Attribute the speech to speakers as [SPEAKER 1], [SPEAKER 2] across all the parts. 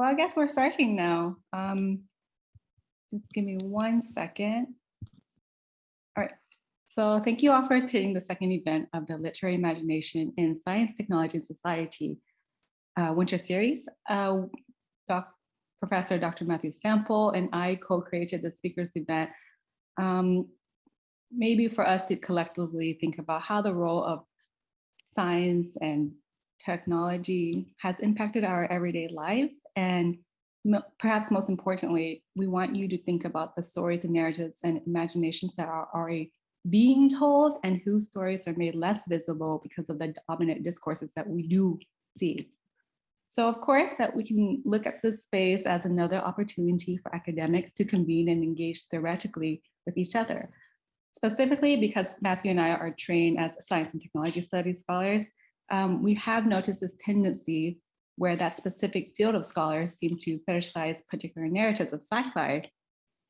[SPEAKER 1] Well, I guess we're starting now. Um, just give me one second. All right. So thank you all for attending the second event of the Literary Imagination in Science, Technology, and Society uh, Winter Series. Uh, doc, Professor Dr. Matthew Sample and I co-created the speakers event um, maybe for us to collectively think about how the role of science and technology has impacted our everyday lives. And perhaps most importantly, we want you to think about the stories and narratives and imaginations that are already being told and whose stories are made less visible because of the dominant discourses that we do see. So of course that we can look at this space as another opportunity for academics to convene and engage theoretically with each other. Specifically because Matthew and I are trained as science and technology studies scholars, um, we have noticed this tendency where that specific field of scholars seem to fetishize particular narratives of sci-fi,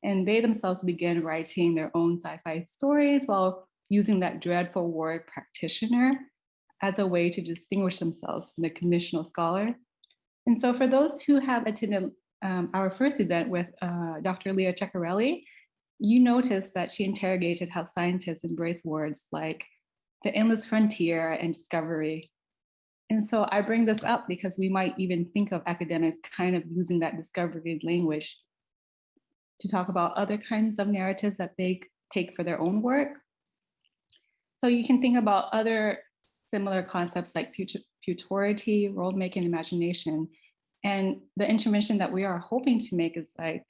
[SPEAKER 1] and they themselves begin writing their own sci-fi stories while using that dreadful word practitioner as a way to distinguish themselves from the conventional scholar. And so for those who have attended um, our first event with uh, Dr. Leah Ceccarelli, you notice that she interrogated how scientists embrace words like the endless frontier and discovery. And so I bring this up because we might even think of academics kind of using that discovery language to talk about other kinds of narratives that they take for their own work. So you can think about other similar concepts like futurity, world making, imagination. And the intervention that we are hoping to make is like,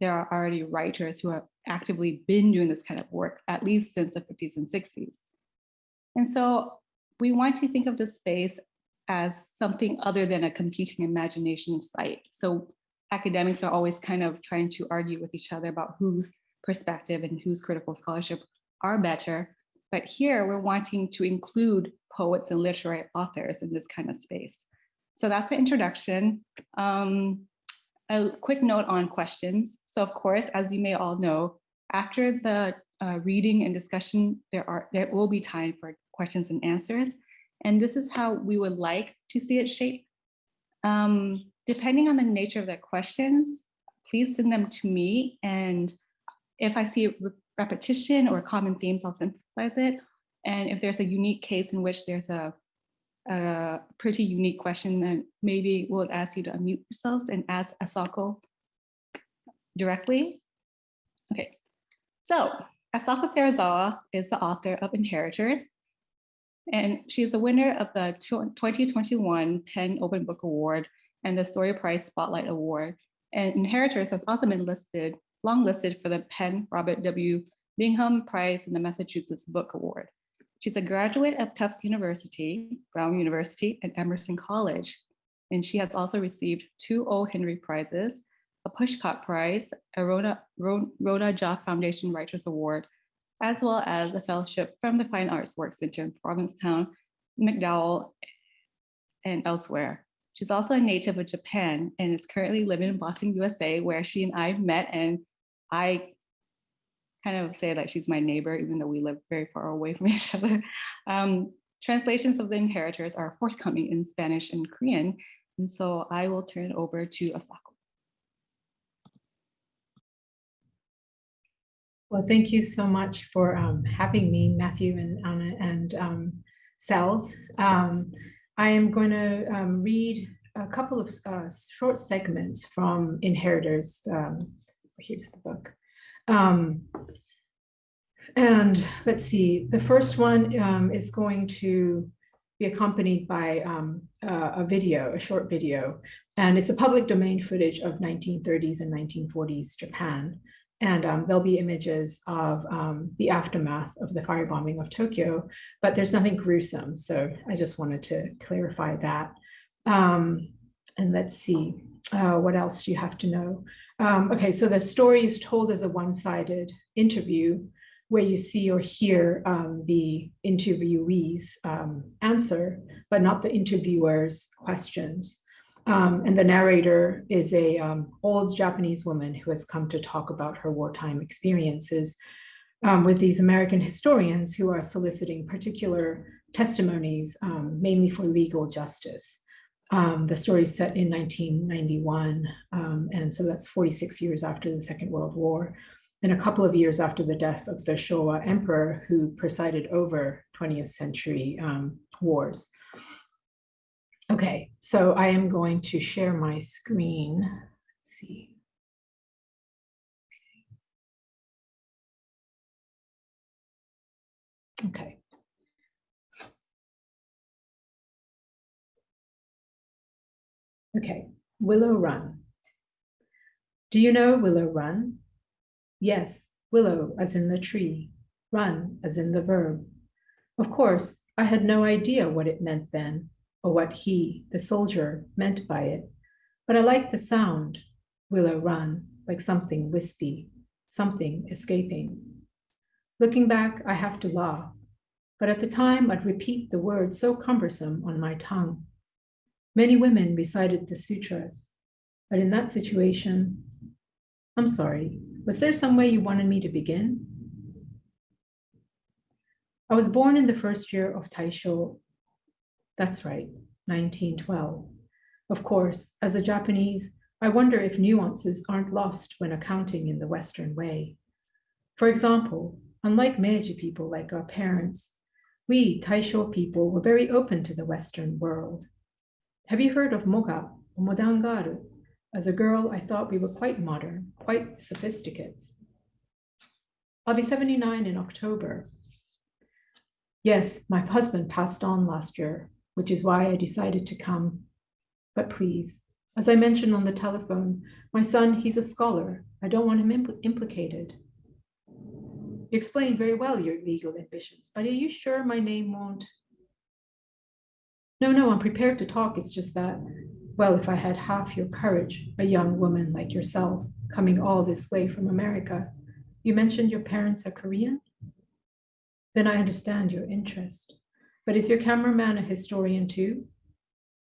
[SPEAKER 1] there are already writers who have actively been doing this kind of work, at least since the 50s and 60s. And so we want to think of the space as something other than a competing imagination site. So academics are always kind of trying to argue with each other about whose perspective and whose critical scholarship are better. But here we're wanting to include poets and literary authors in this kind of space. So that's the introduction. Um, a quick note on questions. So of course, as you may all know, after the uh, reading and discussion, there are there will be time for questions and answers. And this is how we would like to see it shape. Um, depending on the nature of the questions, please send them to me. And if I see re repetition or common themes, I'll synthesize it. And if there's a unique case in which there's a, a pretty unique question, then maybe we'll ask you to unmute yourselves and ask Asako directly. Okay, so Asako Serizawa is the author of Inheritors, and she's the winner of the 2021 PEN Open Book Award and the Story Prize Spotlight Award. And Inheritors has also been listed, long listed for the PEN Robert W. Bingham Prize and the Massachusetts Book Award. She's a graduate of Tufts University, Brown University, and Emerson College. And she has also received two O. Henry Prizes, a Pushcart Prize, a Rona, Rona Jaffe Foundation Writers Award, as well as a fellowship from the Fine Arts Work Center in Provincetown, MacDowell, and elsewhere. She's also a native of Japan and is currently living in Boston, USA, where she and I met and I kind of say that she's my neighbor, even though we live very far away from each other. Um, translations of the inheritors are forthcoming in Spanish and Korean. And so I will turn it over to Asako.
[SPEAKER 2] Well, thank you so much for um, having me, Matthew and Anna and um, Cells. Um, I am going to um, read a couple of uh, short segments from Inheritors. Um, here's the book. Um, and let's see, the first one is going to be accompanied by a video, a short video, and it's a public domain footage of 1930s and 1940s Japan. And um, there'll be images of um, the aftermath of the firebombing of Tokyo, but there's nothing gruesome. So I just wanted to clarify that. Um, and let's see, uh, what else do you have to know? Um, okay, so the story is told as a one-sided interview where you see or hear um, the interviewee's um, answer, but not the interviewer's questions. Um, and the narrator is a um, old Japanese woman who has come to talk about her wartime experiences um, with these American historians who are soliciting particular testimonies, um, mainly for legal justice. Um, the story is set in 1991, um, and so that's 46 years after the Second World War, and a couple of years after the death of the Showa emperor who presided over 20th century wars. Okay, so I am going to share my screen. Let's see. Okay. Okay, Willow Run. Do you know Willow Run? Yes, willow as in the tree, run as in the verb. Of course, I had no idea what it meant then, or what he, the soldier, meant by it, but I like the sound, willow run, like something wispy, something escaping. Looking back, I have to laugh, but at the time I'd repeat the word so cumbersome on my tongue. Many women recited the sutras, but in that situation, I'm sorry, was there some way you wanted me to begin? I was born in the first year of Taisho. That's right, 1912. Of course, as a Japanese, I wonder if nuances aren't lost when accounting in the Western way. For example, unlike Meiji people like our parents, we Taisho people were very open to the Western world. Have you heard of Moga or Modangaru? As a girl, I thought we were quite modern, quite sophisticated. I'll be 79 in October. Yes, my husband passed on last year, which is why I decided to come. But please, as I mentioned on the telephone, my son, he's a scholar. I don't want him impl implicated. You explained very well your legal ambitions, but are you sure my name won't no, no, I'm prepared to talk. It's just that, well, if I had half your courage, a young woman like yourself, coming all this way from America, you mentioned your parents are Korean? Then I understand your interest. But is your cameraman a historian too?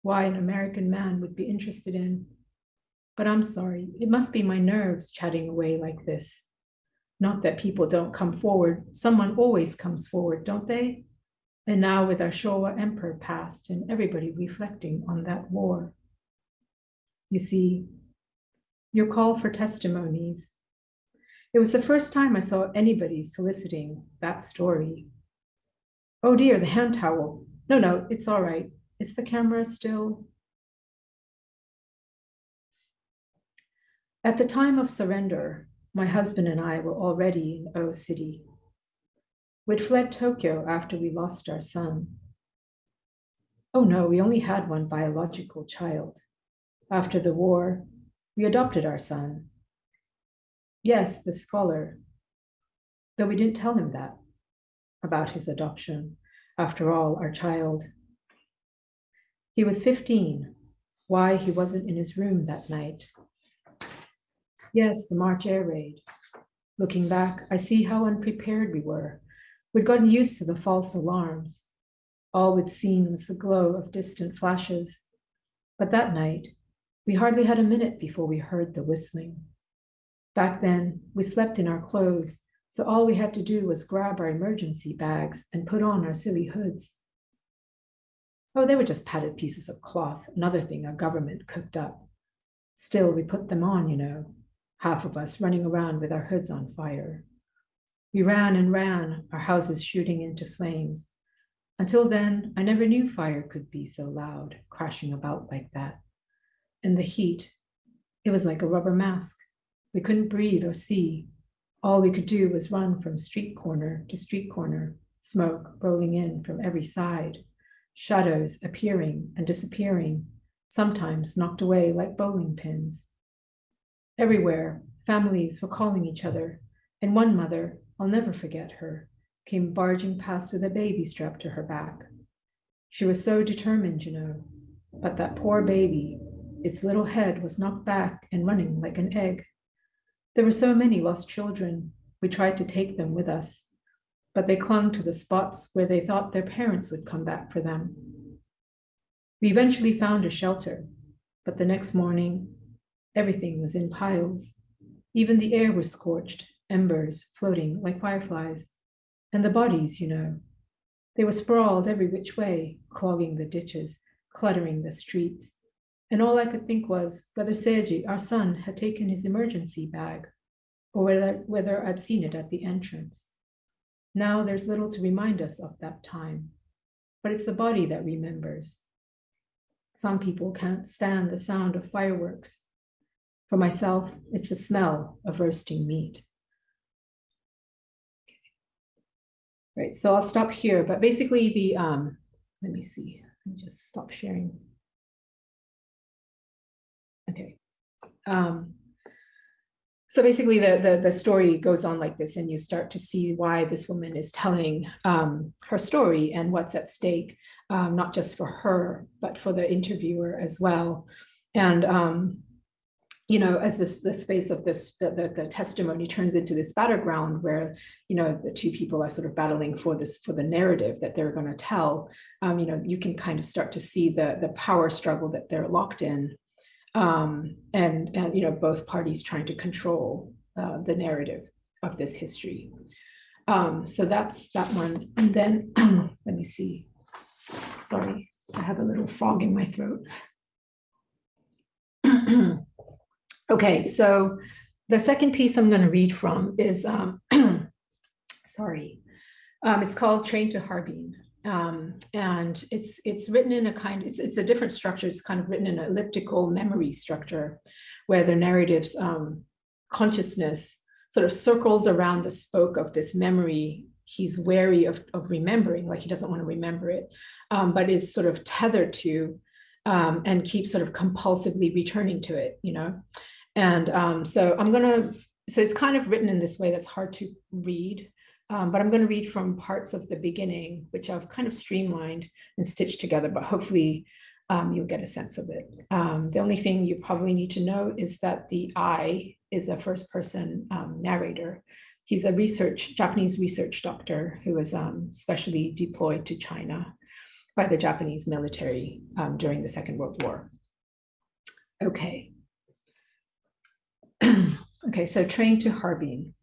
[SPEAKER 2] Why an American man would be interested in. But I'm sorry, it must be my nerves chatting away like this. Not that people don't come forward. Someone always comes forward, don't they? And now with our Showa emperor passed and everybody reflecting on that war. You see, your call for testimonies. It was the first time I saw anybody soliciting that story. Oh dear, the hand towel. No, no, it's all right. Is the camera still? At the time of surrender, my husband and I were already in O City. We'd fled Tokyo after we lost our son. Oh no, we only had one biological child. After the war, we adopted our son. Yes, the scholar, though we didn't tell him that about his adoption. After all, our child. He was 15. Why he wasn't in his room that night. Yes, the March air raid. Looking back, I see how unprepared we were We'd gotten used to the false alarms. All we'd seen was the glow of distant flashes. But that night, we hardly had a minute before we heard the whistling. Back then, we slept in our clothes, so all we had to do was grab our emergency bags and put on our silly hoods. Oh, they were just padded pieces of cloth, another thing our government cooked up. Still, we put them on, you know, half of us running around with our hoods on fire. We ran and ran, our houses shooting into flames. Until then, I never knew fire could be so loud, crashing about like that. And the heat, it was like a rubber mask. We couldn't breathe or see. All we could do was run from street corner to street corner, smoke rolling in from every side, shadows appearing and disappearing, sometimes knocked away like bowling pins. Everywhere, families were calling each other, and one mother, I'll never forget her, came barging past with a baby strapped to her back. She was so determined, you know, but that poor baby, its little head was knocked back and running like an egg. There were so many lost children. We tried to take them with us, but they clung to the spots where they thought their parents would come back for them. We eventually found a shelter, but the next morning, everything was in piles. Even the air was scorched embers floating like fireflies. And the bodies, you know, they were sprawled every which way, clogging the ditches, cluttering the streets. And all I could think was whether Seiji, our son, had taken his emergency bag or whether, whether I'd seen it at the entrance. Now there's little to remind us of that time, but it's the body that remembers. Some people can't stand the sound of fireworks. For myself, it's the smell of roasting meat. Right, so I'll stop here, but basically the, um, let me see, let me just stop sharing. Um, so basically the, the, the story goes on like this and you start to see why this woman is telling um, her story and what's at stake, um, not just for her, but for the interviewer as well. And um, you know, as this the space of this the, the, the, testimony turns into this battleground where you know the two people are sort of battling for this for the narrative that they're going to tell. Um, you know, you can kind of start to see the the power struggle that they're locked in, um, and you know both parties trying to control uh, the narrative of this history. Um, so that's that one. And then let me see. Sorry, I have a little frog in my throat. Okay, so the second piece I'm going to read from is, um, sorry, um, it's called Train to Harbin. Um, and it's it's written in a kind, it's, it's a different structure. It's kind of written in an elliptical memory structure where the narrative's um, consciousness sort of circles around the spoke of this memory he's wary of, of remembering, like he doesn't want to remember it, um, but is sort of tethered to um, and keeps sort of compulsively returning to it, you know. And um, so I'm to, so it's kind of written in this way that's hard to read, um, but I'm going to read from parts of the beginning, which I've kind of streamlined and stitched together, but hopefully um, you'll get a sense of it. Um, the only thing you probably need to know is that the I is a first person um, narrator. He's a research, Japanese research doctor who was um, specially deployed to China by the Japanese military during the Second World War. Okay, okay, so train to Harbin.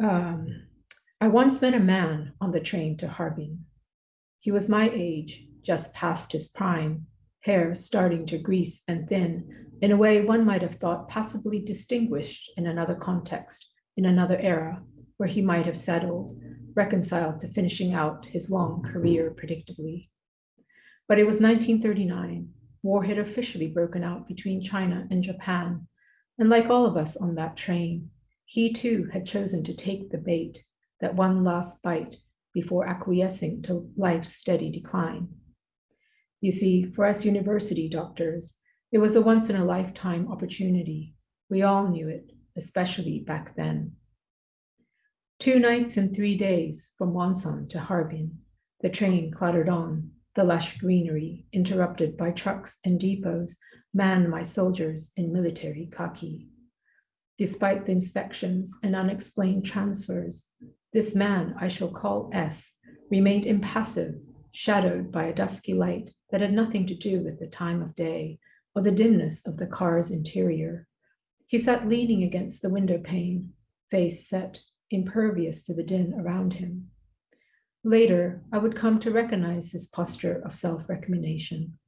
[SPEAKER 2] Um, I once met a man on the train to Harbin. He was my age, just past his prime, hair starting to grease and thin, in a way one might have thought passably distinguished in another context, in another era, where he might have settled, reconciled to finishing out his long career predictably. But it was 1939, war had officially broken out between China and Japan. And like all of us on that train, he too had chosen to take the bait, that one last bite before acquiescing to life's steady decline. You see, for us university doctors, it was a once in a lifetime opportunity. We all knew it, especially back then. Two nights and three days from Wonsan to Harbin, the train clattered on, the lush greenery, interrupted by trucks and depots, manned my soldiers in military khaki. Despite the inspections and unexplained transfers, this man I shall call S remained impassive, shadowed by a dusky light that had nothing to do with the time of day or the dimness of the car's interior. He sat leaning against the window pane, face set, impervious to the din around him. Later, I would come to recognize this posture of self recrimination.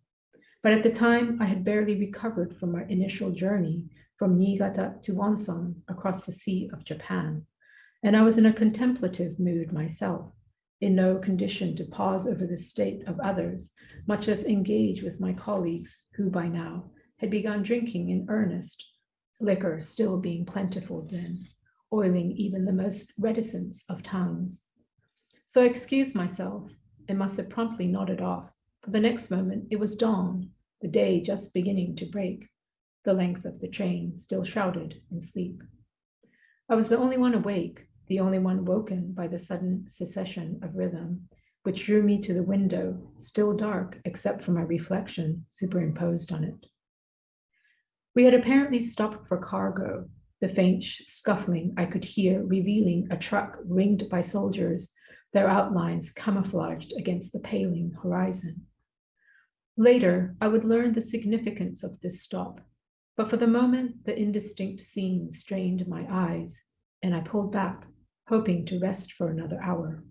[SPEAKER 2] But at the time, I had barely recovered from my initial journey from Niigata to Wonsan across the Sea of Japan, and I was in a contemplative mood myself, in no condition to pause over the state of others, much less engage with my colleagues who by now had begun drinking in earnest, liquor still being plentiful then, oiling even the most reticent of tongues. So I excused myself and must have promptly nodded off. For the next moment, it was dawn, the day just beginning to break, the length of the train still shrouded in sleep. I was the only one awake, the only one woken by the sudden cessation of rhythm, which drew me to the window, still dark except for my reflection superimposed on it. We had apparently stopped for cargo, the faint scuffling I could hear revealing a truck ringed by soldiers their outlines camouflaged against the paling horizon. Later, I would learn the significance of this stop, but for the moment, the indistinct scene strained my eyes, and I pulled back, hoping to rest for another hour.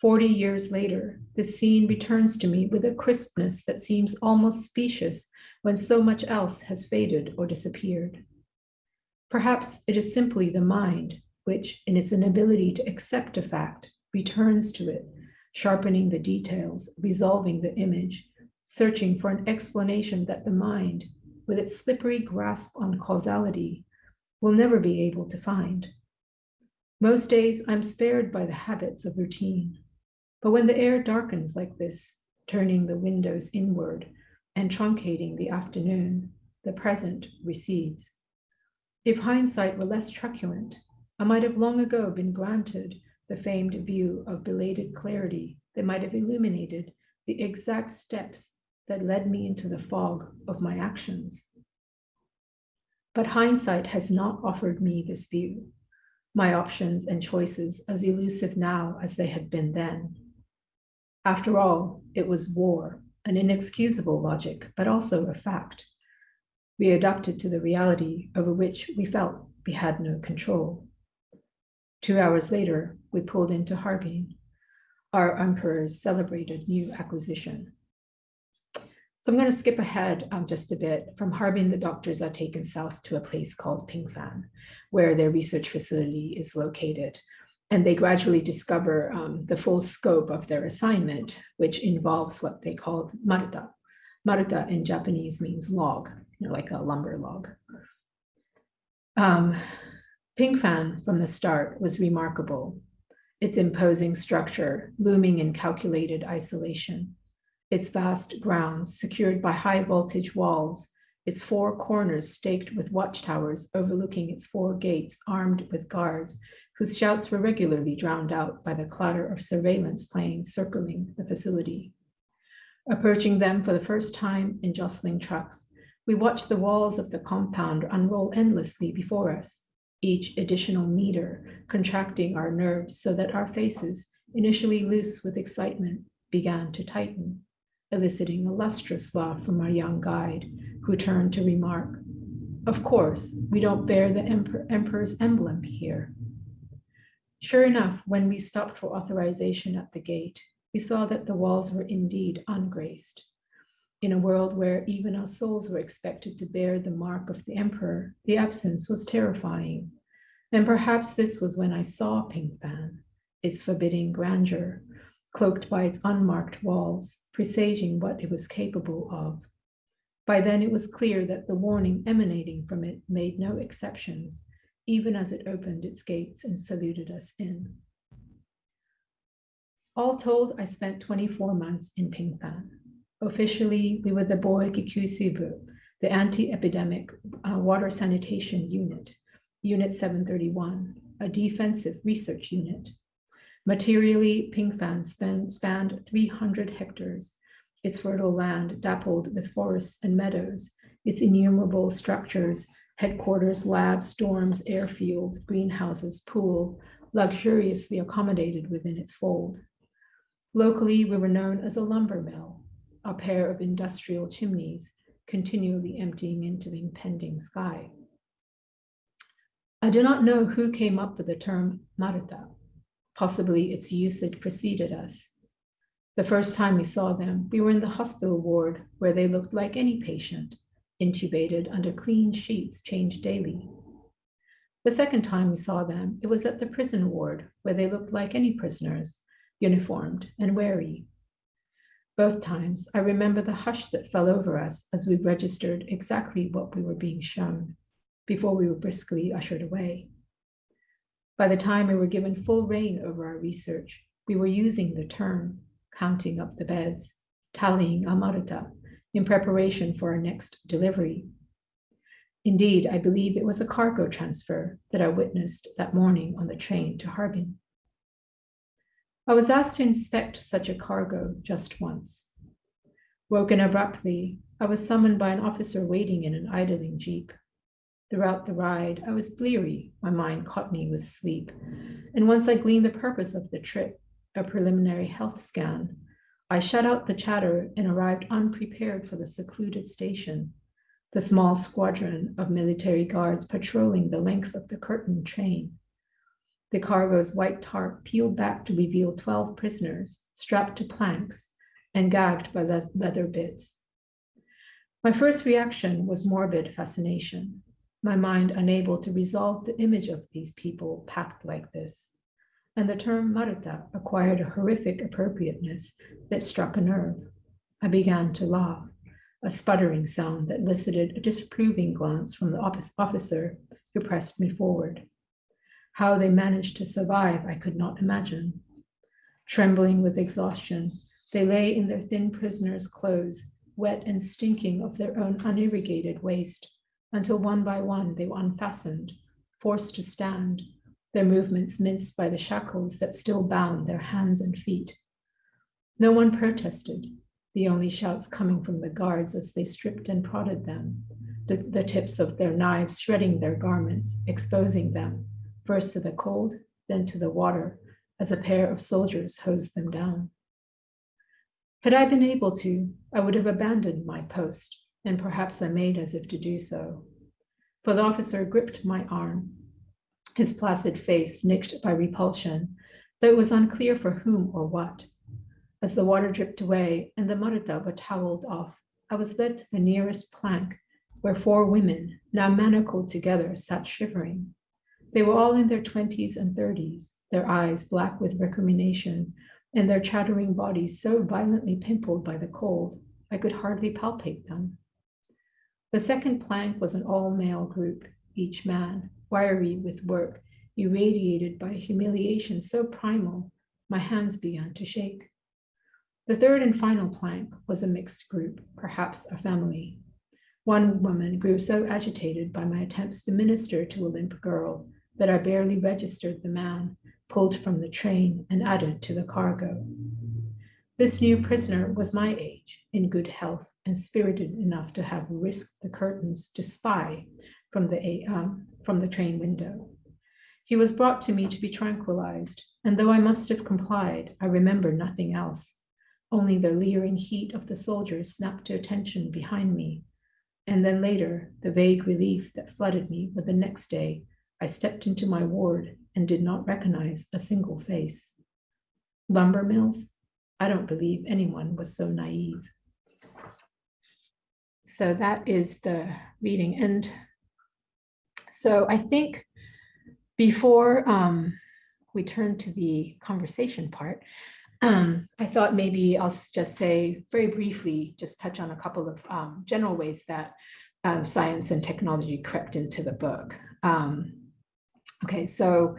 [SPEAKER 2] Forty years later, the scene returns to me with a crispness that seems almost specious when so much else has faded or disappeared. Perhaps it is simply the mind, which, in its inability to accept a fact, returns to it, sharpening the details, resolving the image, searching for an explanation that the mind, with its slippery grasp on causality, will never be able to find. Most days I'm spared by the habits of routine. But when the air darkens like this, turning the windows inward and truncating the afternoon, the present recedes. If hindsight were less truculent, I might have long ago been granted the famed view of belated clarity that might have illuminated the exact steps that led me into the fog of my actions. But hindsight has not offered me this view, my options and choices as elusive now as they had been then. After all, it was war, an inexcusable logic, but also a fact. We adapted to the reality over which we felt we had no control. Two hours later, we pulled into Harbin, our emperor's celebrated new acquisition. So I'm going to skip ahead um, just a bit. From Harbin, the doctors are taken south to a place called Pingfan, where their research facility is located and they gradually discover um, the full scope of their assignment, which involves what they called maruta. Maruta in Japanese means log, you know, like a lumber log. Um, Pingfan from the start was remarkable. Its imposing structure, looming in calculated isolation, its vast grounds secured by high voltage walls, its four corners staked with watchtowers overlooking its four gates armed with guards whose shouts were regularly drowned out by the clatter of surveillance planes circling the facility. Approaching them for the first time in jostling trucks, we watched the walls of the compound unroll endlessly before us, each additional meter contracting our nerves so that our faces, initially loose with excitement, began to tighten, eliciting a lustrous laugh from our young guide, who turned to remark, Of course, we don't bear the emperor's emblem here. Sure enough, when we stopped for authorization at the gate, we saw that the walls were indeed ungraced. In a world where even our souls were expected to bear the mark of the emperor, the absence was terrifying. And perhaps this was when I saw Pingfan, its forbidding grandeur, cloaked by its unmarked walls, presaging what it was capable of. By then it was clear that the warning emanating from it made no exceptions, even as it opened its gates and saluted us in. All told, I spent 24 months in Pingfan. Officially, we were the Boeki Kyusuibu, the anti-epidemic uh, water sanitation unit, Unit 731, a defensive research unit. Materially, Pingfan span, spanned 300 hectares, its fertile land dappled with forests and meadows, its innumerable structures headquarters, labs, dorms, airfield, greenhouses, pool, luxuriously accommodated within its fold. Locally, we were known as a lumber mill, a pair of industrial chimneys continually emptying into the impending sky. I do not know who came up with the term maruta. Possibly its usage preceded us. The first time we saw them, we were in the hospital ward where they looked like any patient, intubated under clean sheets changed daily. The second time we saw them, it was at the prison ward where they looked like any prisoners, uniformed and wary. Both times, I remember the hush that fell over us as we registered exactly what we were being shown before we were briskly ushered away. By the time we were given full reign over our research, we were using the term, counting up the beds, tallying amaruta, in preparation for our next delivery. Indeed, I believe it was a cargo transfer that I witnessed that morning on the train to Harbin. I was asked to inspect such a cargo just once. Woken abruptly, I was summoned by an officer waiting in an idling jeep. Throughout the ride, I was bleary, my mind caught me with sleep. And once I gleaned the purpose of the trip, a preliminary health scan, I shut out the chatter and arrived unprepared for the secluded station, the small squadron of military guards patrolling the length of the curtain train. The cargo's white tarp peeled back to reveal 12 prisoners strapped to planks and gagged by le leather bits. My first reaction was morbid fascination, my mind unable to resolve the image of these people packed like this. And the term maruta acquired a horrific appropriateness that struck a nerve. I began to laugh, a sputtering sound that elicited a disapproving glance from the officer who pressed me forward. How they managed to survive, I could not imagine. Trembling with exhaustion, they lay in their thin prisoner's clothes, wet and stinking of their own unirrigated waste, until one by one they were unfastened, forced to stand, their movements minced by the shackles that still bound their hands and feet. No one protested, the only shouts coming from the guards as they stripped and prodded them, the, the tips of their knives shredding their garments, exposing them, first to the cold, then to the water, as a pair of soldiers hosed them down. Had I been able to, I would have abandoned my post, and perhaps I made as if to do so. For the officer gripped my arm, his placid face nicked by repulsion, though it was unclear for whom or what. As the water dripped away and the maruta were toweled off, I was led to the nearest plank where four women, now manacled together, sat shivering. They were all in their 20s and 30s, their eyes black with recrimination, and their chattering bodies so violently pimpled by the cold, I could hardly palpate them. The second plank was an all-male group, each man, wiry with work, irradiated by humiliation so primal, my hands began to shake. The third and final plank was a mixed group, perhaps a family. One woman grew so agitated by my attempts to minister to a limp girl that I barely registered the man pulled from the train and added to the cargo. This new prisoner was my age, in good health, and spirited enough to have risked the curtains to spy from the, um, from the train window. He was brought to me to be tranquilized, and though I must have complied, I remember nothing else. Only the leering heat of the soldiers snapped to attention behind me. And then later, the vague relief that flooded me with the next day, I stepped into my ward and did not recognize a single face. Lumber mills? I don't believe anyone was so naive. So that is the reading. And so I think before um, we turn to the conversation part, um, I thought maybe I'll just say very briefly, just touch on a couple of um, general ways that um, science and technology crept into the book. Um, okay, so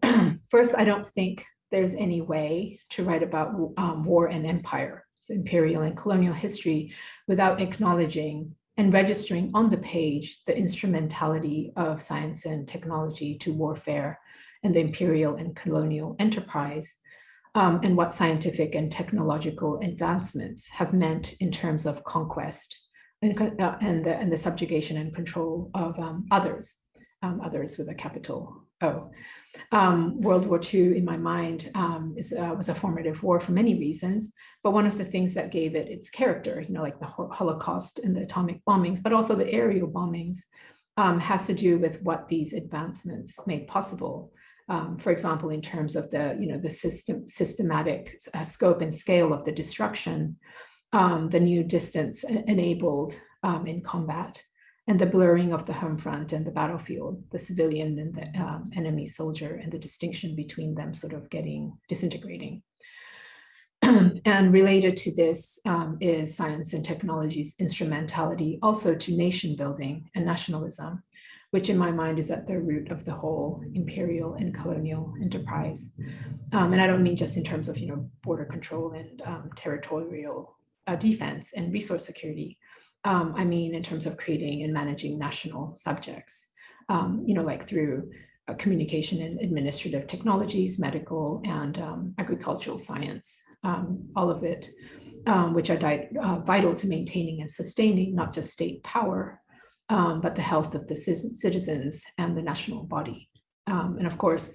[SPEAKER 2] first, I don't think there's any way to write about um, war and empire, imperial and colonial history, without acknowledging and registering on the page the instrumentality of science and technology to warfare and the imperial and colonial enterprise um, and what scientific and technological advancements have meant in terms of conquest and, uh, and, the, and the subjugation and control of um, others, um, others with a capital O. Um, World War II, in my mind, um, is, uh, was a formative war for many reasons, but one of the things that gave it its character, you know, like the Holocaust and the atomic bombings, but also the aerial bombings, um, has to do with what these advancements made possible um, for example, in terms of the, you know, the system, systematic uh, scope and scale of the destruction, um, the new distance enabled um, in combat, and the blurring of the home front and the battlefield, the civilian and the um, enemy soldier, and the distinction between them sort of getting disintegrating. and related to this um, is science and technology's instrumentality also to nation building and nationalism, which in my mind is at the root of the whole imperial and colonial enterprise. Um, and I don't mean just in terms of, you know, border control and um, territorial uh, defense and resource security. Um, I mean, in terms of creating and managing national subjects, um, you know, like through uh, communication and administrative technologies, medical and um, agricultural science, um, all of it, which are uh, vital to maintaining and sustaining not just state power, um, but the health of the citizens and the national body. Um, and of course,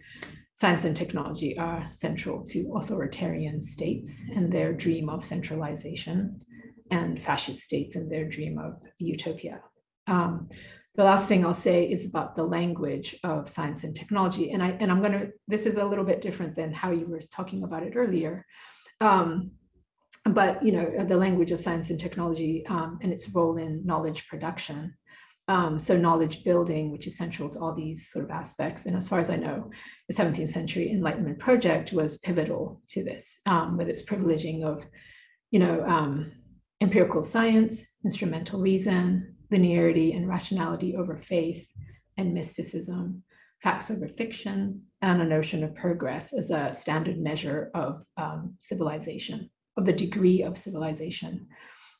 [SPEAKER 2] science and technology are central to authoritarian states and their dream of centralization and fascist states and their dream of utopia. Um, the last thing I'll say is about the language of science and technology. And I and I'm gonna, this is a little bit different than how you were talking about it earlier. Um, but you know, the language of science and technology um, and its role in knowledge production. Um, so knowledge building, which is central to all these sort of aspects. And as far as I know, the 17th century Enlightenment project was pivotal to this um, with its privileging of, you know, um, empirical science, instrumental reason, linearity and rationality over faith and mysticism, facts over fiction, and a notion of progress as a standard measure of um, civilization, of the degree of civilization.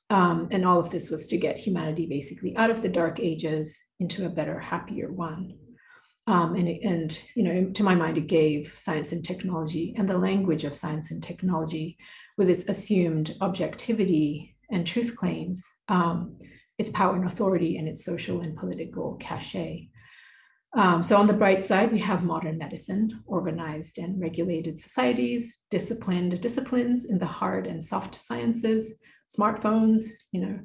[SPEAKER 2] Um, and all of this was to get humanity basically out of the dark ages into a better, happier one. Um, and, and, you know, to my mind, it gave science and technology and the language of science and technology with its assumed objectivity and truth claims, um, its power and authority and its social and political cachet. Um, so on the bright side, we have modern medicine, organized and regulated societies, disciplined disciplines in the hard and soft sciences, smartphones, you know.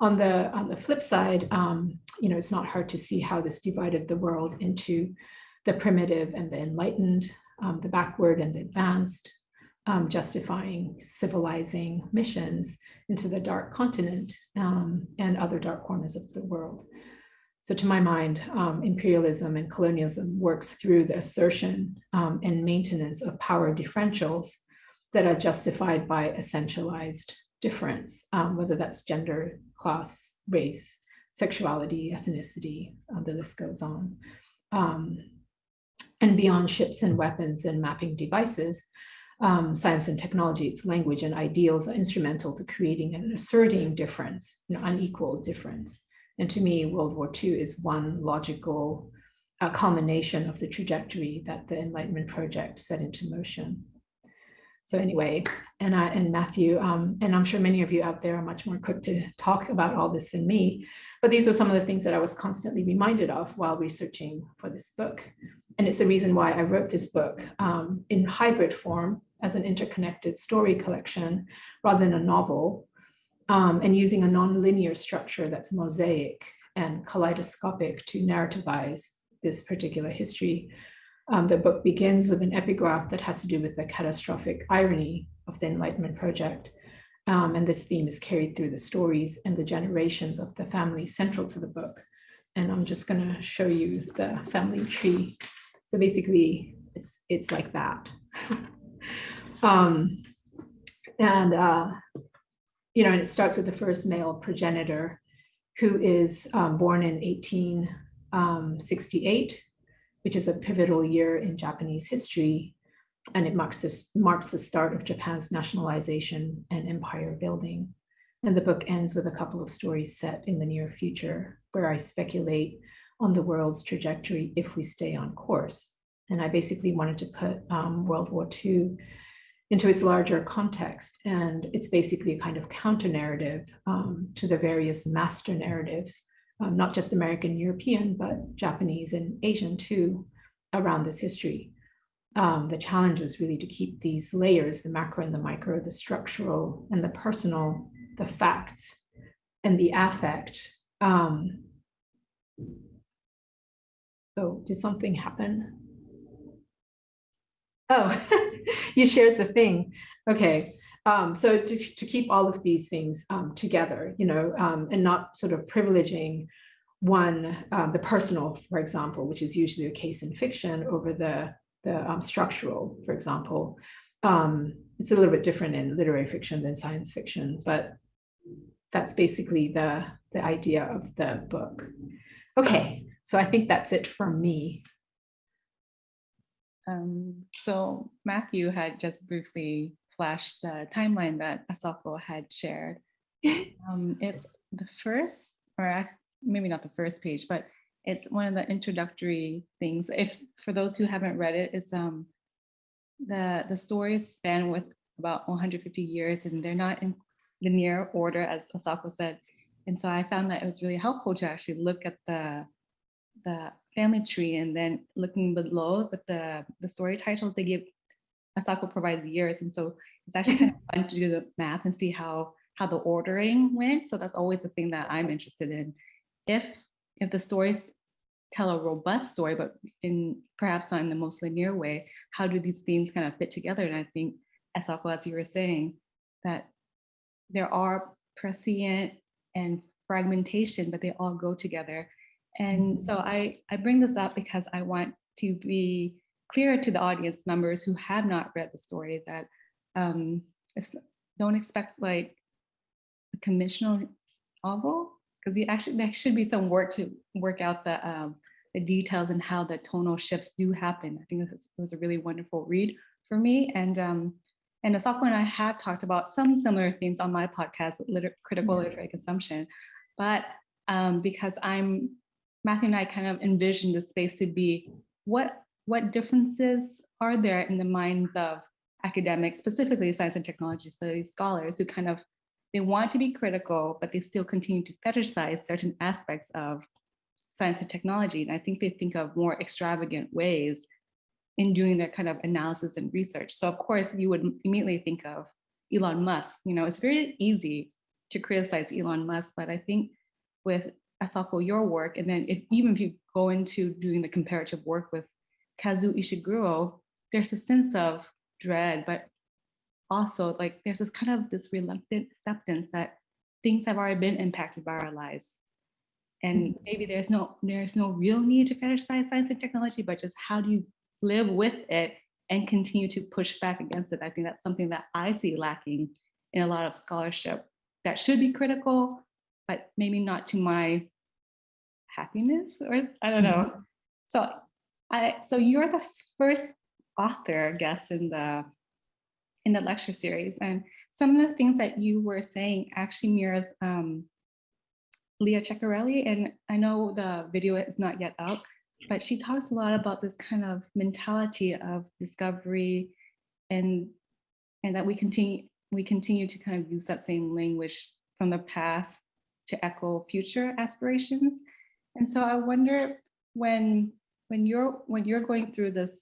[SPEAKER 2] On the, on the flip side, um, you know, it's not hard to see how this divided the world into the primitive and the enlightened, um, the backward and the advanced, um, justifying civilizing missions into the dark continent um, and other dark corners of the world. So to my mind, um, imperialism and colonialism works through the assertion um, and maintenance of power differentials that are justified by essentialized difference, um, whether that's gender, class, race, sexuality, ethnicity, uh, the list goes on. Um, and beyond ships and weapons and mapping devices, um, science and technology, its language and ideals are instrumental to creating and asserting difference, you know, unequal difference. And to me, World War II is one logical uh, culmination of the trajectory that the Enlightenment Project set into motion. So anyway, and I and Matthew, um, and I'm sure many of you out there are much more equipped to talk about all this than me, but these are some of the things that I was constantly reminded of while researching for this book. And it's the reason why I wrote this book um, in hybrid form as an interconnected story collection rather than a novel, um, and using a nonlinear structure that's mosaic and kaleidoscopic to narrativize this particular history. Um, the book begins with an epigraph that has to do with the catastrophic irony of the Enlightenment Project. Um, and this theme is carried through the stories and the generations of the family central to the book. And I'm just going to show you the family tree. So basically, it's, it's like that. um, and, uh, you know, and it starts with the first male progenitor who is um, born in 1868, um, which is a pivotal year in Japanese history. And it marks, this, marks the start of Japan's nationalization and empire building. And the book ends with a couple of stories set in the near future, where I speculate on the world's trajectory if we stay on course. And I basically wanted to put um, World War II into its larger context. And it's basically a kind of counter narrative um, to the various master narratives, um, not just American, European, but Japanese and Asian too, around this history. Um, the challenge was really to keep these layers, the macro and the micro, the structural and the personal, the facts and the affect. Um, oh, did something happen? Oh, you shared the thing. Okay. Um, so to, to keep all of these things um, together, you know, um, and not sort of privileging one, um, the personal, for example, which is usually the case in fiction over the, the um, structural, for example. Um, it's a little bit different in literary fiction than science fiction, but that's basically the, the idea of the book. Okay, so I think that's it for me.
[SPEAKER 1] Um, so Matthew had just briefly flashed the timeline that Asako had shared. Um, it's the first, or maybe not the first page, but it's one of the introductory things. If for those who haven't read it, it's um the the stories span with about 150 years, and they're not in linear order, as Asako said. And so I found that it was really helpful to actually look at the the family tree and then looking below but the, the story titles they give, Asako provides years. And so it's actually kind of fun to do the math and see how, how the ordering went. So that's always the thing that I'm interested in. If if the stories tell a robust story, but in perhaps not in the most linear way, how do these themes kind of fit together? And I think, Asako, as you were saying, that there are prescient and fragmentation, but they all go together. And so I, I bring this up because I want to be clear to the audience members who have not read the story that um, don't expect like a conventional novel because actually there should be some work to work out the um, the details and how the tonal shifts do happen. I think this was a really wonderful read for me. And um, and Asako and I have talked about some similar themes on my podcast, liter critical mm-hmm. literary consumption. But um, because I'm Matthew and I kind of envisioned the space to be what what differences are there in the minds of academics, specifically science and technology studies scholars who kind of they want to be critical, but they still continue to fetishize certain aspects of science and technology. And I think they think of more extravagant ways in doing their kind of analysis and research. So of course you would immediately think of Elon Musk. You know, it's very easy to criticize Elon Musk, but I think with Asako, your work, and then if even if you go into doing the comparative work with Kazuo Ishiguro, there's a sense of dread, but also like there's this kind of this reluctant acceptance that things have already been impacted by our lives. And mm-hmm. maybe there's no there's no real need to fetishize science and technology, but just how do you live with it and continue to push back against it? I think that's something that I see lacking in a lot of scholarship that should be critical, but maybe not to my happiness or I don't know. Mm-hmm. So I so you're the first author, I guess, in the in the lecture series. And some of the things that you were saying actually mirrors um, Leah Ceccarelli. And I know the video is not yet up, but she talks a lot about this kind of mentality of discovery and and that we continue we continue to kind of use that same language from the past to echo future aspirations. And so I wonder when when you're when you're going through this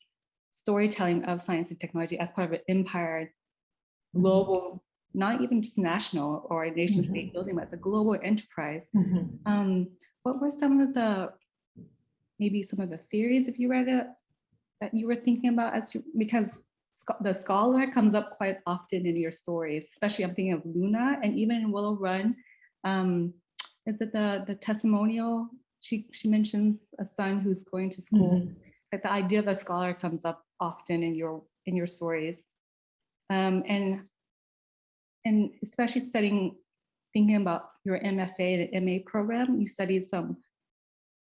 [SPEAKER 1] storytelling of science and technology as part of an empire, mm-hmm. global, not even just national or a nation state mm -hmm. building, but it's a global enterprise. Mm -hmm. um, what were some of the, maybe some of the theories, if you read it, that you were thinking about as you, because the scholar comes up quite often in your stories, especially I'm thinking of Luna and even in Willow Run. Um, is it the, the testimonial she she mentions a son who's going to school. Mm -hmm. That the idea of a scholar comes up often in your in your stories, um, and and especially studying, thinking about your MFA and MA program. You studied some.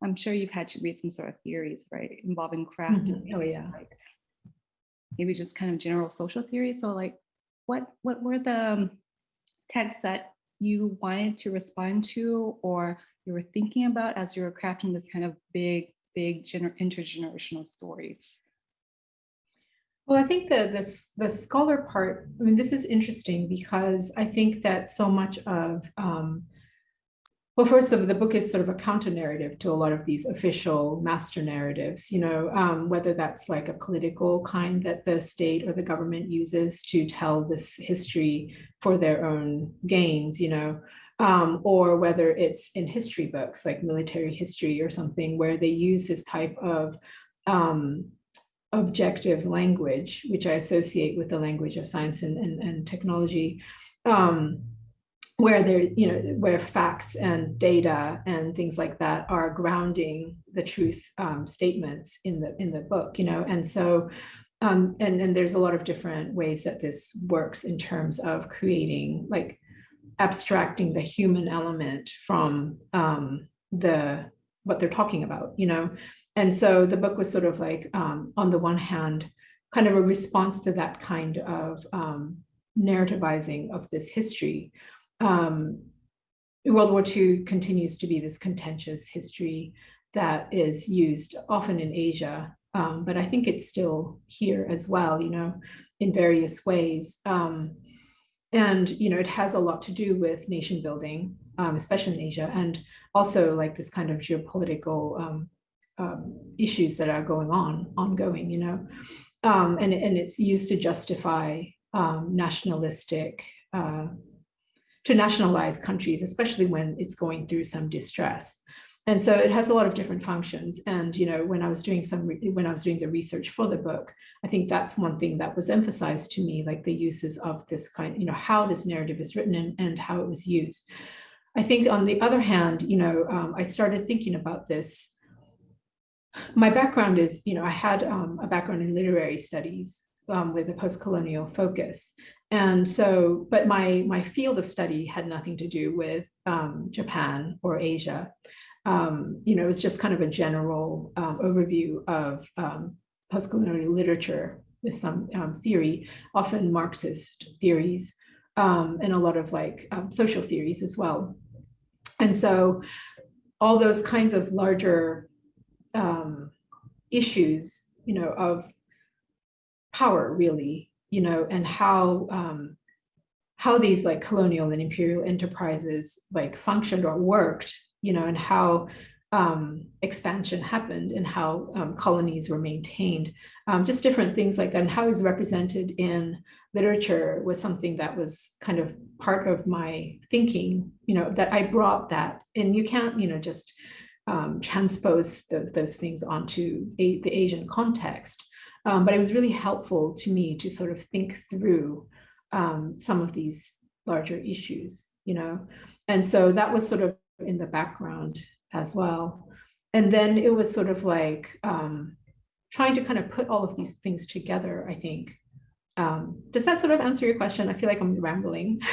[SPEAKER 1] I'm sure you've had to read some sort of theories, right, involving craft. Mm
[SPEAKER 2] -hmm. Oh yeah.
[SPEAKER 1] Like maybe just kind of general social theory. So like, what what were the um, texts that you wanted to respond to or you were thinking about as you were crafting this kind of big, big intergenerational stories?
[SPEAKER 2] Well, I think the, the, the scholar part, I mean, this is interesting because I think that so much of, um, well, first, the, the book is sort of a counter narrative to a lot of these official master narratives, you know, um, whether that's like a political kind that the state or the government uses to tell this history for their own gains, you know, um, or whether it's in history books like military history or something where they use this type of um, objective language, which I associate with the language of science and, and, and technology, um, where there, you know, where facts and data and things like that are grounding the truth um, statements in the in the book, you know, and so um, and and there's a lot of different ways that this works in terms of creating like abstracting the human element from um, the what they're talking about, you know. And so the book was sort of like, um, on the one hand, kind of a response to that kind of um, narrativizing of this history. Um, World War II continues to be this contentious history that is used often in Asia, um, but I think it's still here as well, you know, in various ways. Um, and, you know, it has a lot to do with nation building, um, especially in Asia, and also like this kind of geopolitical um, um, issues that are going on, ongoing, you know, um, and, and it's used to justify um, nationalistic, uh, to nationalize countries, especially when it's going through some distress. And so it has a lot of different functions. And, you know, when I was doing some, when I was doing the research for the book, I think that's one thing that was emphasized to me, like the uses of this kind, you know, how this narrative is written and, and how it was used. I think on the other hand, you know, um, I started thinking about this. My background is, you know, I had um, a background in literary studies um, with a post-colonial focus. And so, but my, my field of study had nothing to do with um, Japan or Asia um, you know, it was just kind of a general um, overview of um, postcolonial literature with some um, theory, often Marxist theories, um, and a lot of like um, social theories as well. And so all those kinds of larger issues, you know, of power really, you know, and how how these like colonial and imperial enterprises like functioned or worked you know, and how um, expansion happened and how um, colonies were maintained. Um, just different things like that and how was represented in literature was something that was kind of part of my thinking, you know, that I brought that and you can't, you know, just um, transpose those, those things onto a, the Asian context. Um, but it was really helpful to me to sort of think through um, some of these larger issues, you know, and so that was sort of in the background as well. And then it was sort of like um, trying to kind of put all of these things together, I think. Um, does that sort of answer your question? I feel like I'm rambling.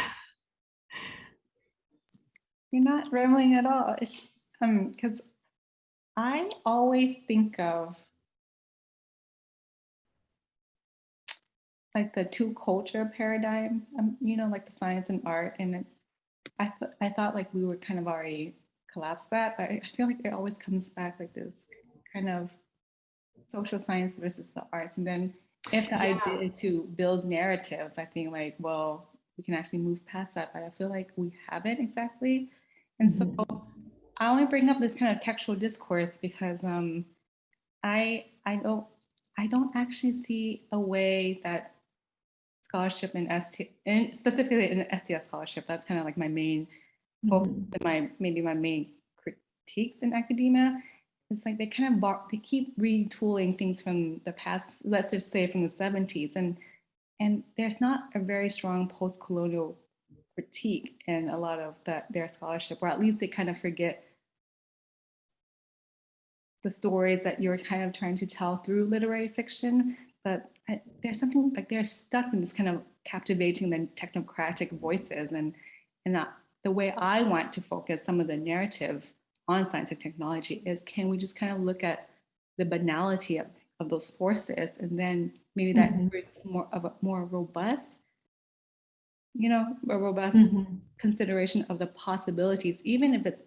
[SPEAKER 1] You're not rambling at all. Um, because I always think of like the two culture paradigm, um, you know, like the science and art, and it's I, th I thought like we were kind of already collapsed that, but I feel like it always comes back like this kind of social science versus the arts. And then if the yeah. idea is to build narratives, I think like, well, we can actually move past that, but I feel like we haven't exactly. And so mm -hmm. I only bring up this kind of textual discourse because um, I I don't I don't actually see a way that scholarship in ST, and specifically in STS scholarship. That's kind of like my main, mm -hmm. my maybe my main critiques in academia. It's like they kind of bar, they keep retooling things from the past. Let's just say from the 70s, and and there's not a very strong post-colonial critique in a lot of that their scholarship, or at least they kind of forget the stories that you're kind of trying to tell through literary fiction but I, there's something like they're stuck in this kind of captivating the technocratic voices and and that the way I want to focus some of the narrative on science and technology is can we just kind of look at the banality of, of those forces and then maybe that mm -hmm. more of a more robust you know a robust mm -hmm. consideration of the possibilities even if it's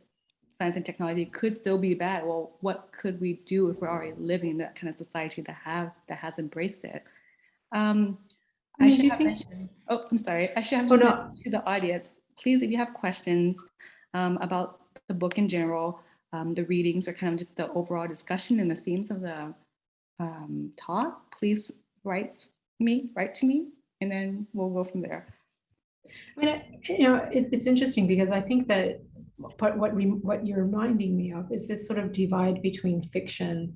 [SPEAKER 1] science and technology could still be bad. Well, what could we do if we're already living in that kind of society that have that has embraced it? Um, I, I should have think... mentioned, oh, I'm sorry. I should have oh, no. to the audience, please, if you have questions um, about the book in general, um, the readings or kind of just the overall discussion and the themes of the um, talk, please write me, write to me, and then we'll go from there.
[SPEAKER 2] I mean, you know, it, it's interesting because I think that but what, what you're reminding me of is this sort of divide between fiction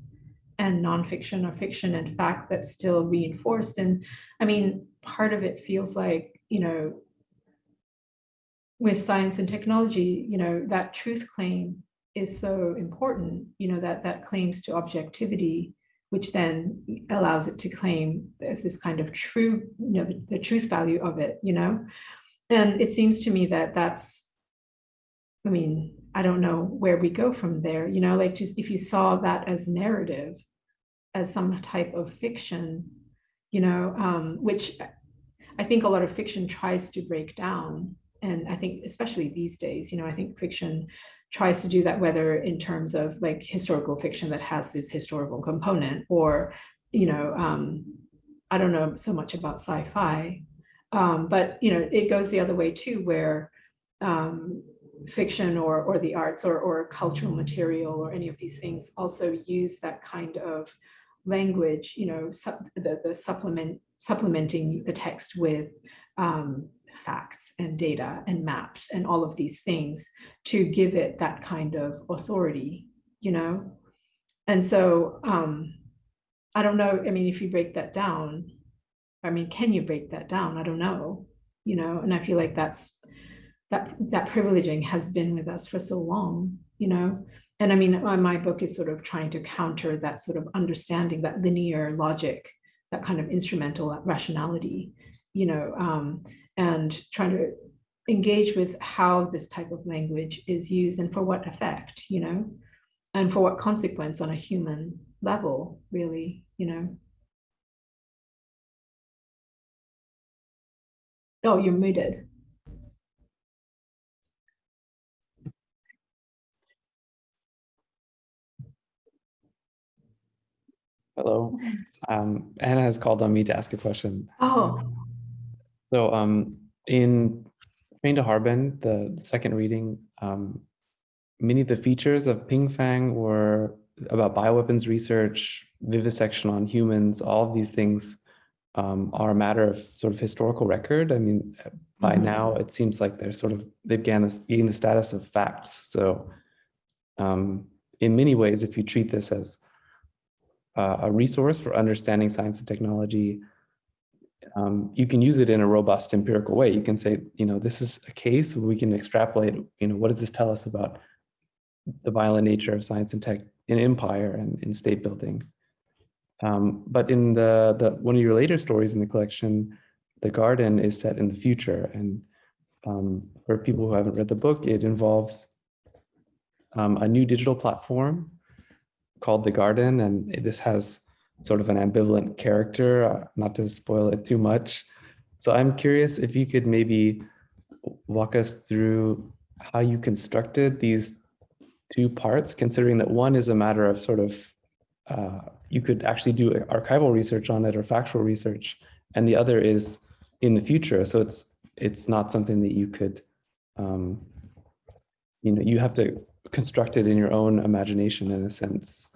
[SPEAKER 2] and nonfiction or fiction and fact that's still reinforced. And I mean, part of it feels like, you know, with science and technology, you know, that truth claim is so important, you know, that that claims to objectivity, which then allows it to claim as this kind of true, you know, the, the truth value of it, you know. And it seems to me that that's I mean, I don't know where we go from there, you know, like just if you saw that as narrative, as some type of fiction, you know, um, which I think a lot of fiction tries to break down. And I think especially these days, you know, I think fiction tries to do that, whether in terms of like historical fiction that has this historical component or, you know, um, I don't know so much about sci-fi, um, but, you know, it goes the other way too, where um, fiction or, or the arts or, or cultural material or any of these things also use that kind of language, you know, the, the supplement, supplementing the text with um, facts and data and maps and all of these things to give it that kind of authority, you know? And so um, I don't know, I mean, if you break that down, I mean, can you break that down? I don't know, you know, and I feel like that's that that privileging has been with us for so long, you know. And I mean, my book is sort of trying to counter that sort of understanding, that linear logic, that kind of instrumental rationality, you know, um, and trying to engage with how this type of language is used and for what effect, you know, and for what consequence on a human level, really, you know. Oh, you're muted.
[SPEAKER 3] Hello. Um, Anna has called on me to ask a question.
[SPEAKER 2] Oh.
[SPEAKER 3] So um, in Train to Harbin, the, the second reading, um, many of the features of Ping Fang were about bioweapons research, vivisection on humans, all of these things um, are a matter of sort of historical record. I mean, by mm -hmm. now it seems like they're sort of, they've gained, gained the status of facts. So um, in many ways, if you treat this as uh, a resource for understanding science and technology, um, you can use it in a robust empirical way. You can say, you know, this is a case we can extrapolate, you know, what does this tell us about the violent nature of science and tech in empire and in state building. Um, but in the, the one of your later stories in the collection, the garden is set in the future. And um, for people who haven't read the book, it involves um, a new digital platform called The Garden, and this has sort of an ambivalent character, uh, not to spoil it too much. So I'm curious if you could maybe walk us through how you constructed these two parts, considering that one is a matter of sort of, uh, you could actually do archival research on it or factual research, and the other is in the future. So it's it's not something that you could, um, you know, you have to construct it in your own imagination in a sense.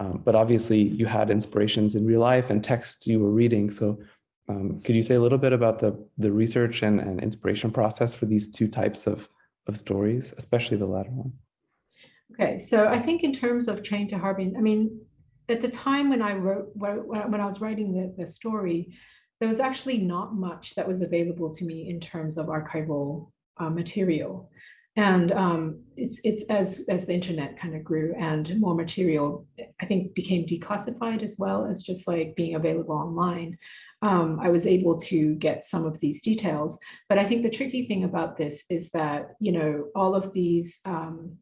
[SPEAKER 3] Um, but obviously you had inspirations in real life and texts you were reading. So um, could you say a little bit about the, the research and, and inspiration process for these two types of, of stories, especially the latter one?
[SPEAKER 2] Okay, so I think in terms of Train to Harbin, I mean, at the time when I wrote, when I was writing the, the story, there was actually not much that was available to me in terms of archival uh, material. And um, it's it's as as the internet kind of grew and more material, I think, became declassified as well as just like being available online. Um, I was able to get some of these details. But I think the tricky thing about this is that you know all of these um,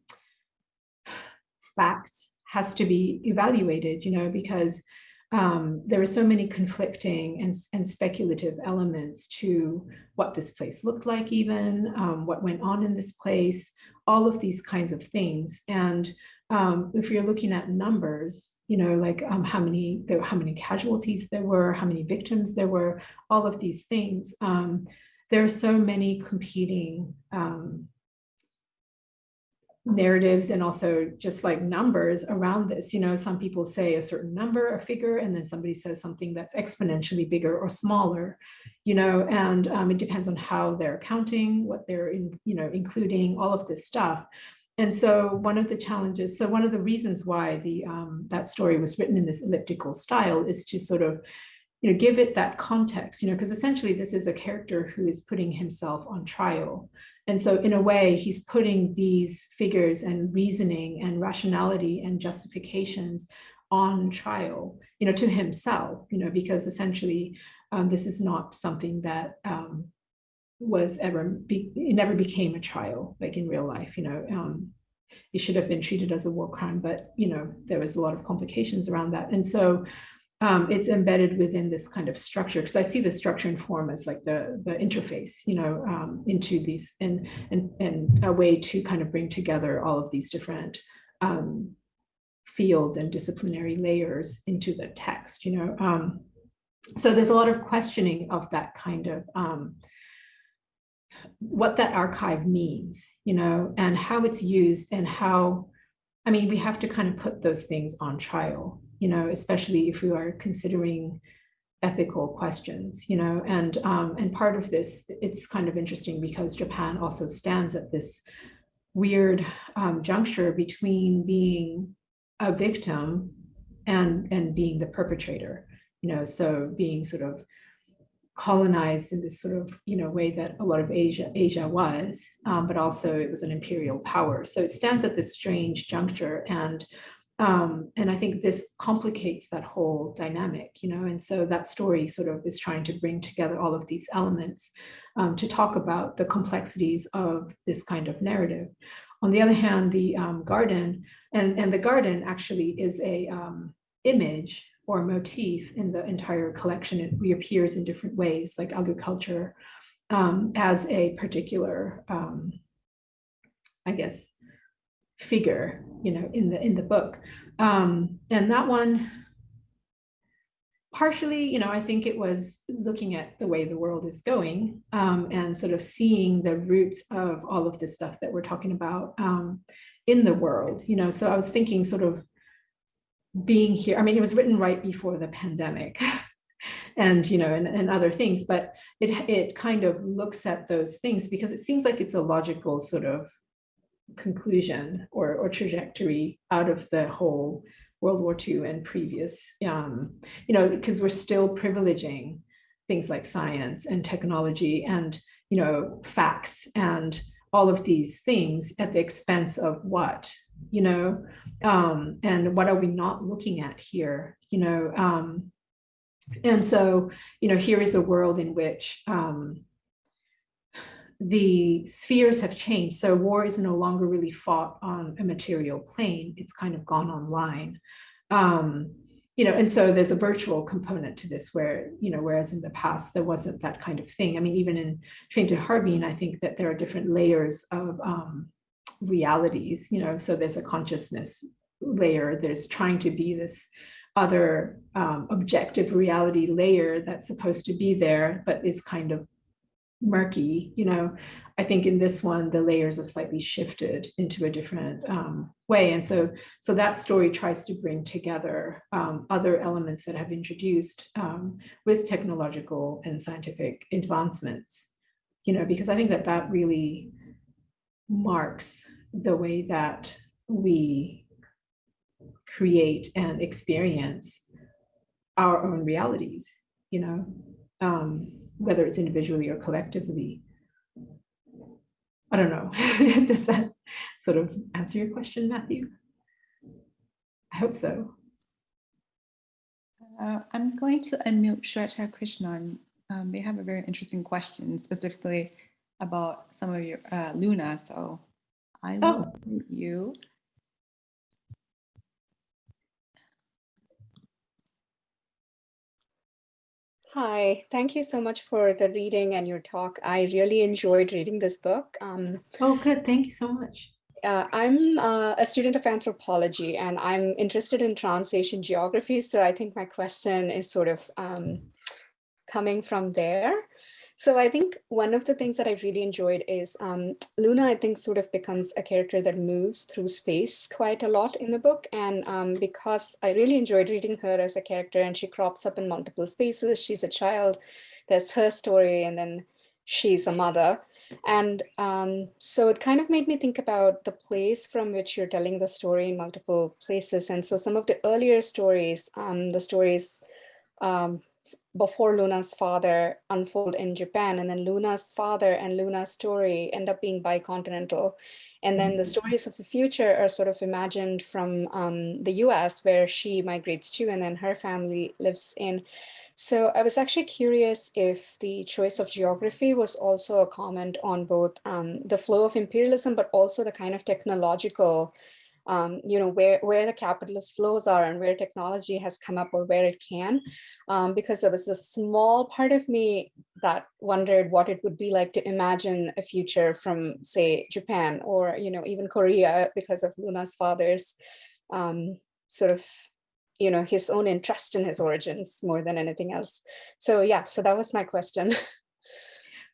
[SPEAKER 2] facts has to be evaluated, you know, because um, there are so many conflicting and, and speculative elements to what this place looked like even, um, what went on in this place, all of these kinds of things. And um, if you're looking at numbers, you know, like um, how many there, how many casualties there were, how many victims there were, all of these things. Um, there are so many competing um, narratives and also just like numbers around this. You know, some people say a certain number, a figure, and then somebody says something that's exponentially bigger or smaller, you know, and um, it depends on how they're counting, what they're, in, you know, including all of this stuff. And so one of the challenges, so one of the reasons why the um, that story was written in this elliptical style is to sort of, you know, give it that context, you know, because essentially this is a character who is putting himself on trial and so in a way, he's putting these figures and reasoning and rationality and justifications on trial, you know, to himself, you know, because essentially um, this is not something that um, was ever, be, it never became a trial, like in real life, you know, um, it should have been treated as a war crime, but, you know, there was a lot of complications around that. And so um, it's embedded within this kind of structure because I see the structure and form as like the the interface, you know, um, into these and and and a way to kind of bring together all of these different um, fields and disciplinary layers into the text, you know. Um, so there's a lot of questioning of that kind of um, what that archive means, you know, and how it's used and how, I mean, we have to kind of put those things on trial you know, especially if we are considering ethical questions, you know, and um, and part of this, it's kind of interesting because Japan also stands at this weird um, juncture between being a victim and and being the perpetrator, you know, so being sort of colonized in this sort of you know way that a lot of Asia Asia was, um, but also it was an imperial power. So it stands at this strange juncture, and um, and I think this complicates that whole dynamic, you know, and so that story sort of is trying to bring together all of these elements um, to talk about the complexities of this kind of narrative. On the other hand, the um, garden, and, and the garden actually is a um, image or motif in the entire collection. It reappears in different ways, like agriculture um, as a particular, um, I guess, figure, you know, in the in the book. Um, and that one, partially, you know, I think it was looking at the way the world is going um, and sort of seeing the roots of all of this stuff that we're talking about um, in the world, you know. So I was thinking sort of being here. I mean, it was written right before the pandemic. and you know and, and other things but it it kind of looks at those things because it seems like it's a logical sort of conclusion or, or trajectory out of the whole World War II and previous, um, you know, because we're still privileging things like science and technology and, you know, facts and all of these things at the expense of what, you know, um, and what are we not looking at here, you know, um, and so, you know, here is a world in which um, the spheres have changed. So war is no longer really fought on a material plane. It's kind of gone online. Um, you know, and so there's a virtual component to this where, you know, whereas in the past there wasn't that kind of thing. I mean, even in Train to Harbin, I think that there are different layers of um, realities, you know, so there's a consciousness layer, there's trying to be this other um, objective reality layer that's supposed to be there, but is kind of murky, you know, I think in this one, the layers are slightly shifted into a different um, way. And so, so that story tries to bring together um, other elements that have introduced um, with technological and scientific advancements, you know, because I think that that really marks the way that we create and experience our own realities, you know. Um, whether it's individually or collectively. I don't know. Does that sort of answer your question, Matthew? I hope so.
[SPEAKER 1] Uh, I'm going to unmute Shweta Krishnan. Um, they have a very interesting question specifically about some of your uh, Luna. So I will oh. you.
[SPEAKER 4] Hi, thank you so much for the reading and your talk. I really enjoyed reading this book. Um,
[SPEAKER 2] oh, good. Thank you so much.
[SPEAKER 4] Uh, I'm uh, a student of anthropology and I'm interested in trans-Asian geography. So I think my question is sort of um, coming from there. So I think one of the things that I really enjoyed is um, Luna, I think, sort of becomes a character that moves through space quite a lot in the book. And um, because I really enjoyed reading her as a character and she crops up in multiple spaces, she's a child, there's her story, and then she's a mother. And um, so it kind of made me think about the place from which you're telling the story in multiple places. And so some of the earlier stories, um, the stories um, before Luna's father unfold in Japan. And then Luna's father and Luna's story end up being bicontinental. And then the mm-hmm. stories of the future are sort of imagined from um, the US where she migrates to and then her family lives in. So I was actually curious if the choice of geography was also a comment on both um, the flow of imperialism, but also the kind of technological um, you know, where, where the capitalist flows are and where technology has come up or where it can, um, because there was a small part of me that wondered what it would be like to imagine a future from, say, Japan or, you know, even Korea because of Luna's father's um, sort of you know, his own interest in his origins more than anything else. So yeah, so that was my question.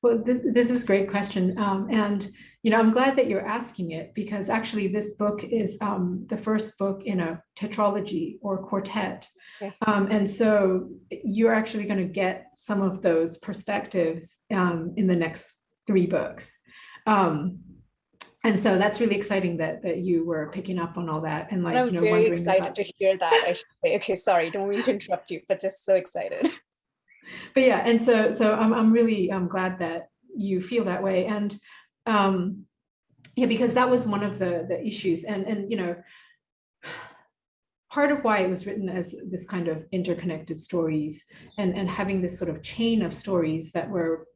[SPEAKER 2] Well, this, this is a great question. Um, and, you know, I'm glad that you're asking it because actually this book is um, the first book in a tetralogy or quartet.
[SPEAKER 4] Yeah.
[SPEAKER 2] Um, and so you're actually going to get some of those perspectives um, in the next three books. Um, and so that's really exciting that that you were picking up on all that and like,
[SPEAKER 4] I'm
[SPEAKER 2] you know,
[SPEAKER 4] very excited
[SPEAKER 2] about
[SPEAKER 4] to hear that, I should say. Okay, sorry, don't mean to interrupt you, but just so excited.
[SPEAKER 2] but yeah, and so so I'm I'm really I'm glad that you feel that way. And um yeah, because that was one of the the issues. And and you know, part of why it was written as this kind of interconnected stories and and having this sort of chain of stories that were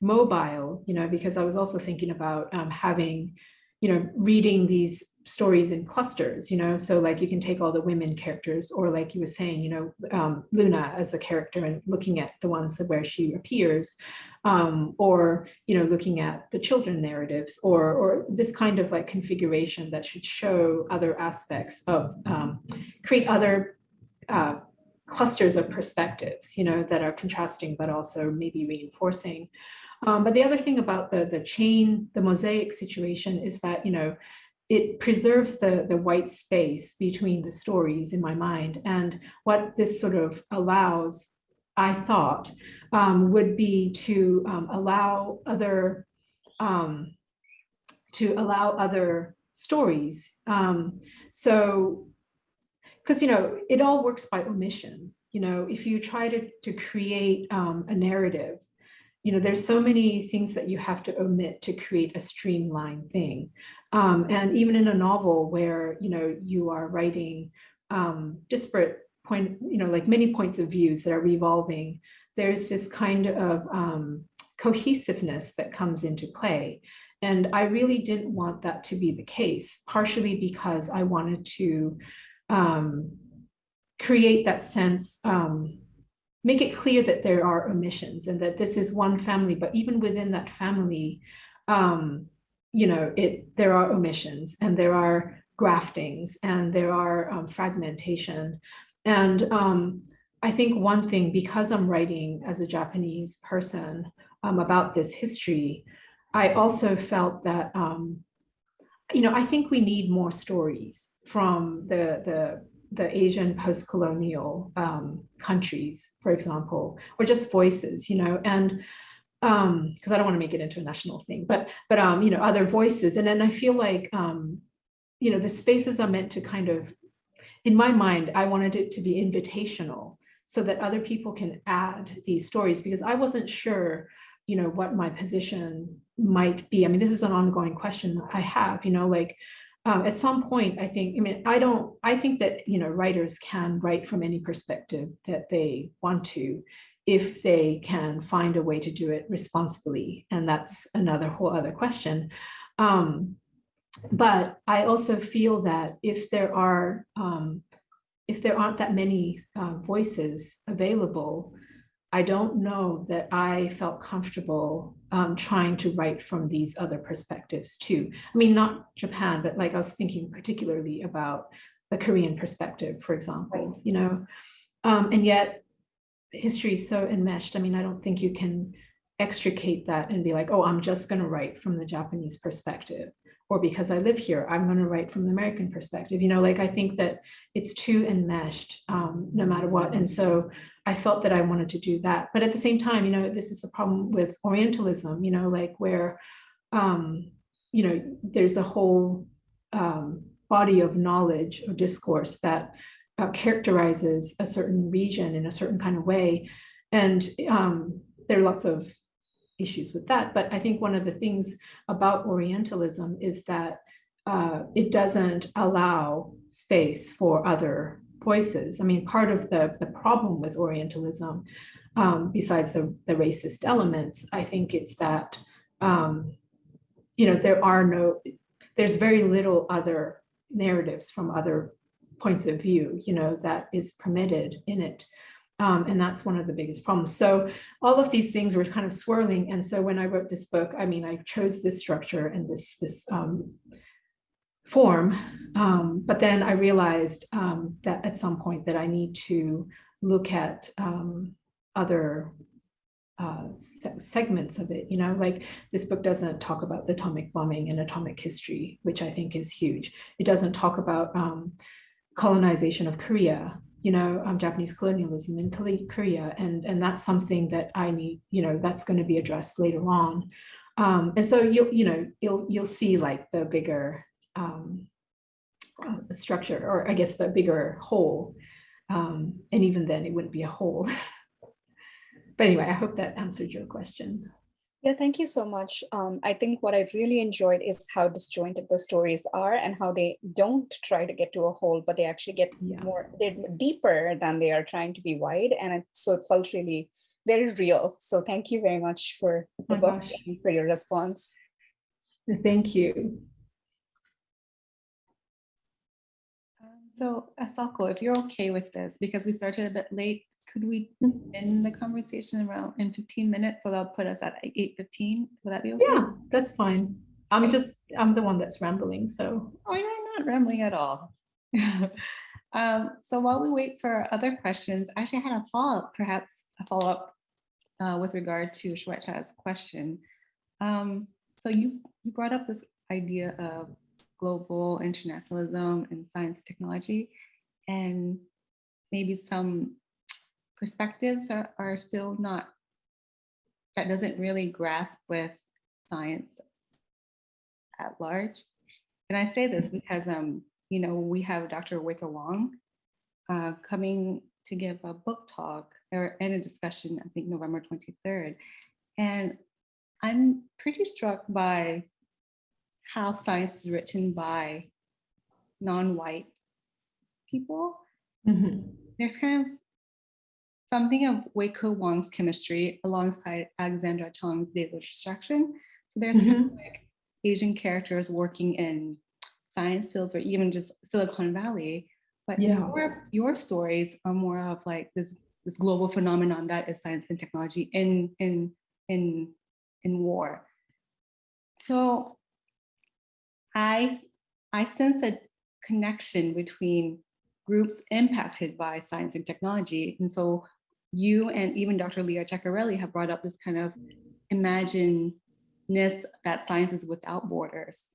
[SPEAKER 2] mobile, you know, because I was also thinking about um, having, you know, reading these stories in clusters, you know, so like you can take all the women characters or like you were saying, you know, um, Luna as a character and looking at the ones that where she appears um, or, you know, looking at the children narratives or, or this kind of like configuration that should show other aspects of, um, create other uh, clusters of perspectives, you know, that are contrasting, but also maybe reinforcing. Um, but the other thing about the, the chain, the mosaic situation is that, you know, it preserves the, the white space between the stories in my mind. And what this sort of allows, I thought, um, would be to um, allow other, um, to allow other stories. Um, so, because, you know, it all works by omission. You know, if you try to, to create um, a narrative, you know, there's so many things that you have to omit to create a streamlined thing. Um, and even in a novel where, you know, you are writing um, disparate point, you know, like many points of views that are revolving, there's this kind of um, cohesiveness that comes into play. And I really didn't want that to be the case, partially because I wanted to um, create that sense, um, make it clear that there are omissions and that this is one family, but even within that family, um, you know, it there are omissions and there are graftings and there are um, fragmentation. And um, I think one thing, because I'm writing as a Japanese person um, about this history, I also felt that, um, you know, I think we need more stories from the, the the Asian post-colonial um, countries, for example, or just voices, you know, and um, because I don't want to make it into a national thing, but but um, you know, other voices. And then I feel like um, you know, the spaces are meant to kind of, in my mind, I wanted it to be invitational so that other people can add these stories because I wasn't sure, you know, what my position might be. I mean, this is an ongoing question I have, you know, like um, at some point, I think, I mean, I don't, I think that, you know, writers can write from any perspective that they want to, if they can find a way to do it responsibly. And that's another whole other question. Um, but I also feel that if there are, um, if there aren't that many uh, voices available, I don't know that I felt comfortable um, trying to write from these other perspectives too. I mean, not Japan, but like I was thinking particularly about the Korean perspective, for example, you know, um, and yet history is so enmeshed. I mean, I don't think you can extricate that and be like, oh, I'm just going to write from the Japanese perspective or because I live here, I'm going to write from the American perspective. You know, like I think that it's too enmeshed um, no matter what. And so I felt that I wanted to do that. But at the same time, you know, this is the problem with Orientalism, you know, like where, um, you know, there's a whole um, body of knowledge or discourse that uh, characterizes a certain region in a certain kind of way. And um, there are lots of issues with that. But I think one of the things about Orientalism is that uh, it doesn't allow space for other voices. I mean, part of the, the problem with Orientalism, um, besides the, the racist elements, I think it's that, um, you know, there are no, there's very little other narratives from other points of view, you know, that is permitted in it. Um, and that's one of the biggest problems. So all of these things were kind of swirling. And so when I wrote this book, I mean, I chose this structure and this, this um, form, um, but then I realized um, that at some point that I need to look at um, other uh, se- segments of it, you know, like this book doesn't talk about the atomic bombing and atomic history, which I think is huge. It doesn't talk about um, colonization of Korea, you know, um, Japanese colonialism in Korea, and and that's something that I need, you know, that's going to be addressed later on. Um, and so you'll, you know, you'll you'll see like the bigger um, uh, structure, or I guess the bigger whole. Um, and even then, it wouldn't be a whole. but anyway, I hope that answered your question.
[SPEAKER 4] Yeah, thank you so much. Um, I think what I really enjoyed is how disjointed the stories are and how they don't try to get to a whole, but they actually get
[SPEAKER 2] Yeah.
[SPEAKER 4] more, they're deeper than they are trying to be wide. And it, so it felt really very real. So thank you very much for the
[SPEAKER 2] my
[SPEAKER 4] book
[SPEAKER 2] gosh.
[SPEAKER 4] and for your response.
[SPEAKER 2] Thank you.
[SPEAKER 1] Um, So Asako, if you're okay with this, because we started a bit late, could we
[SPEAKER 2] Mhm.
[SPEAKER 1] end the conversation around in 15 minutes? So that'll put us at 8:15. Would that be okay?
[SPEAKER 2] Yeah, that's fine. I'm just, I'm the one that's rambling, so.
[SPEAKER 1] Oh, you're not rambling at all. Um, so while we wait for other questions, I actually had a follow-up, perhaps a follow-up uh, with regard to Shweta's question. Um, so you, you brought up this idea of global internationalism and science and technology, and maybe some perspectives are, are still not, that doesn't really grasp with science at large. And I say this because, um, you know, we have Dr. Weike Wang uh, coming to give a book talk or and a discussion, I think November 23rd. And I'm pretty struck by how science is written by non-white people.
[SPEAKER 2] Mhm.
[SPEAKER 1] There's kind of something of Weike Wang's chemistry alongside Alexandra Chang's data destruction. So there's kind of mm-hmm. like Asian characters working in science fields or even just Silicon Valley. But
[SPEAKER 2] Yeah.
[SPEAKER 1] your, your stories are more of like this, this global phenomenon that is science and technology in, in, in, in war. So I, I sense a connection between groups impacted by science and technology. And so you and even Dr. Leah Ceccarelli have brought up this kind of imagine that science is without borders.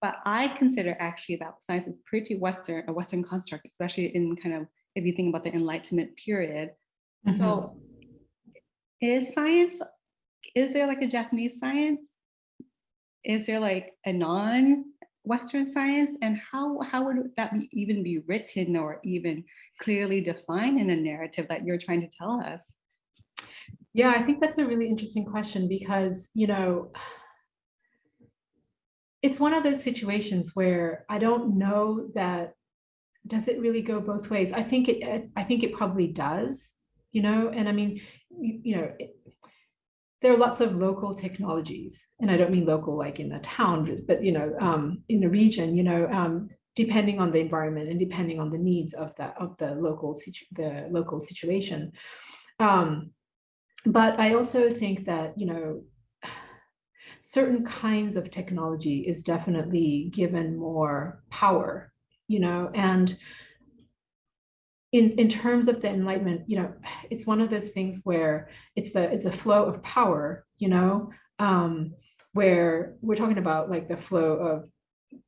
[SPEAKER 1] But I consider actually that science is pretty Western, a Western construct, especially in kind of, if you think about the Enlightenment period.
[SPEAKER 2] Mhm.
[SPEAKER 1] So is science, is there like a Japanese science? Is there like a non-Western science? And how, how would that be, even be written or even clearly defined in a narrative that you're trying to tell us?
[SPEAKER 2] Yeah, I think that's a really interesting question because, you know, it's one of those situations where I don't know that, does it really go both ways? I think it, I think it probably does, you know, and I mean, you, you know, it, there are lots of local technologies, and I don't mean local like in a town, but, you know, um, in a region, you know, um, depending on the environment and depending on the needs of the, of the local, situ the local situation. Um, but I also think that, you know, certain kinds of technology is definitely given more power, you know, and in, in terms of the enlightenment, you know, it's one of those things where it's the it's a flow of power, you know, um, where we're talking about like the flow of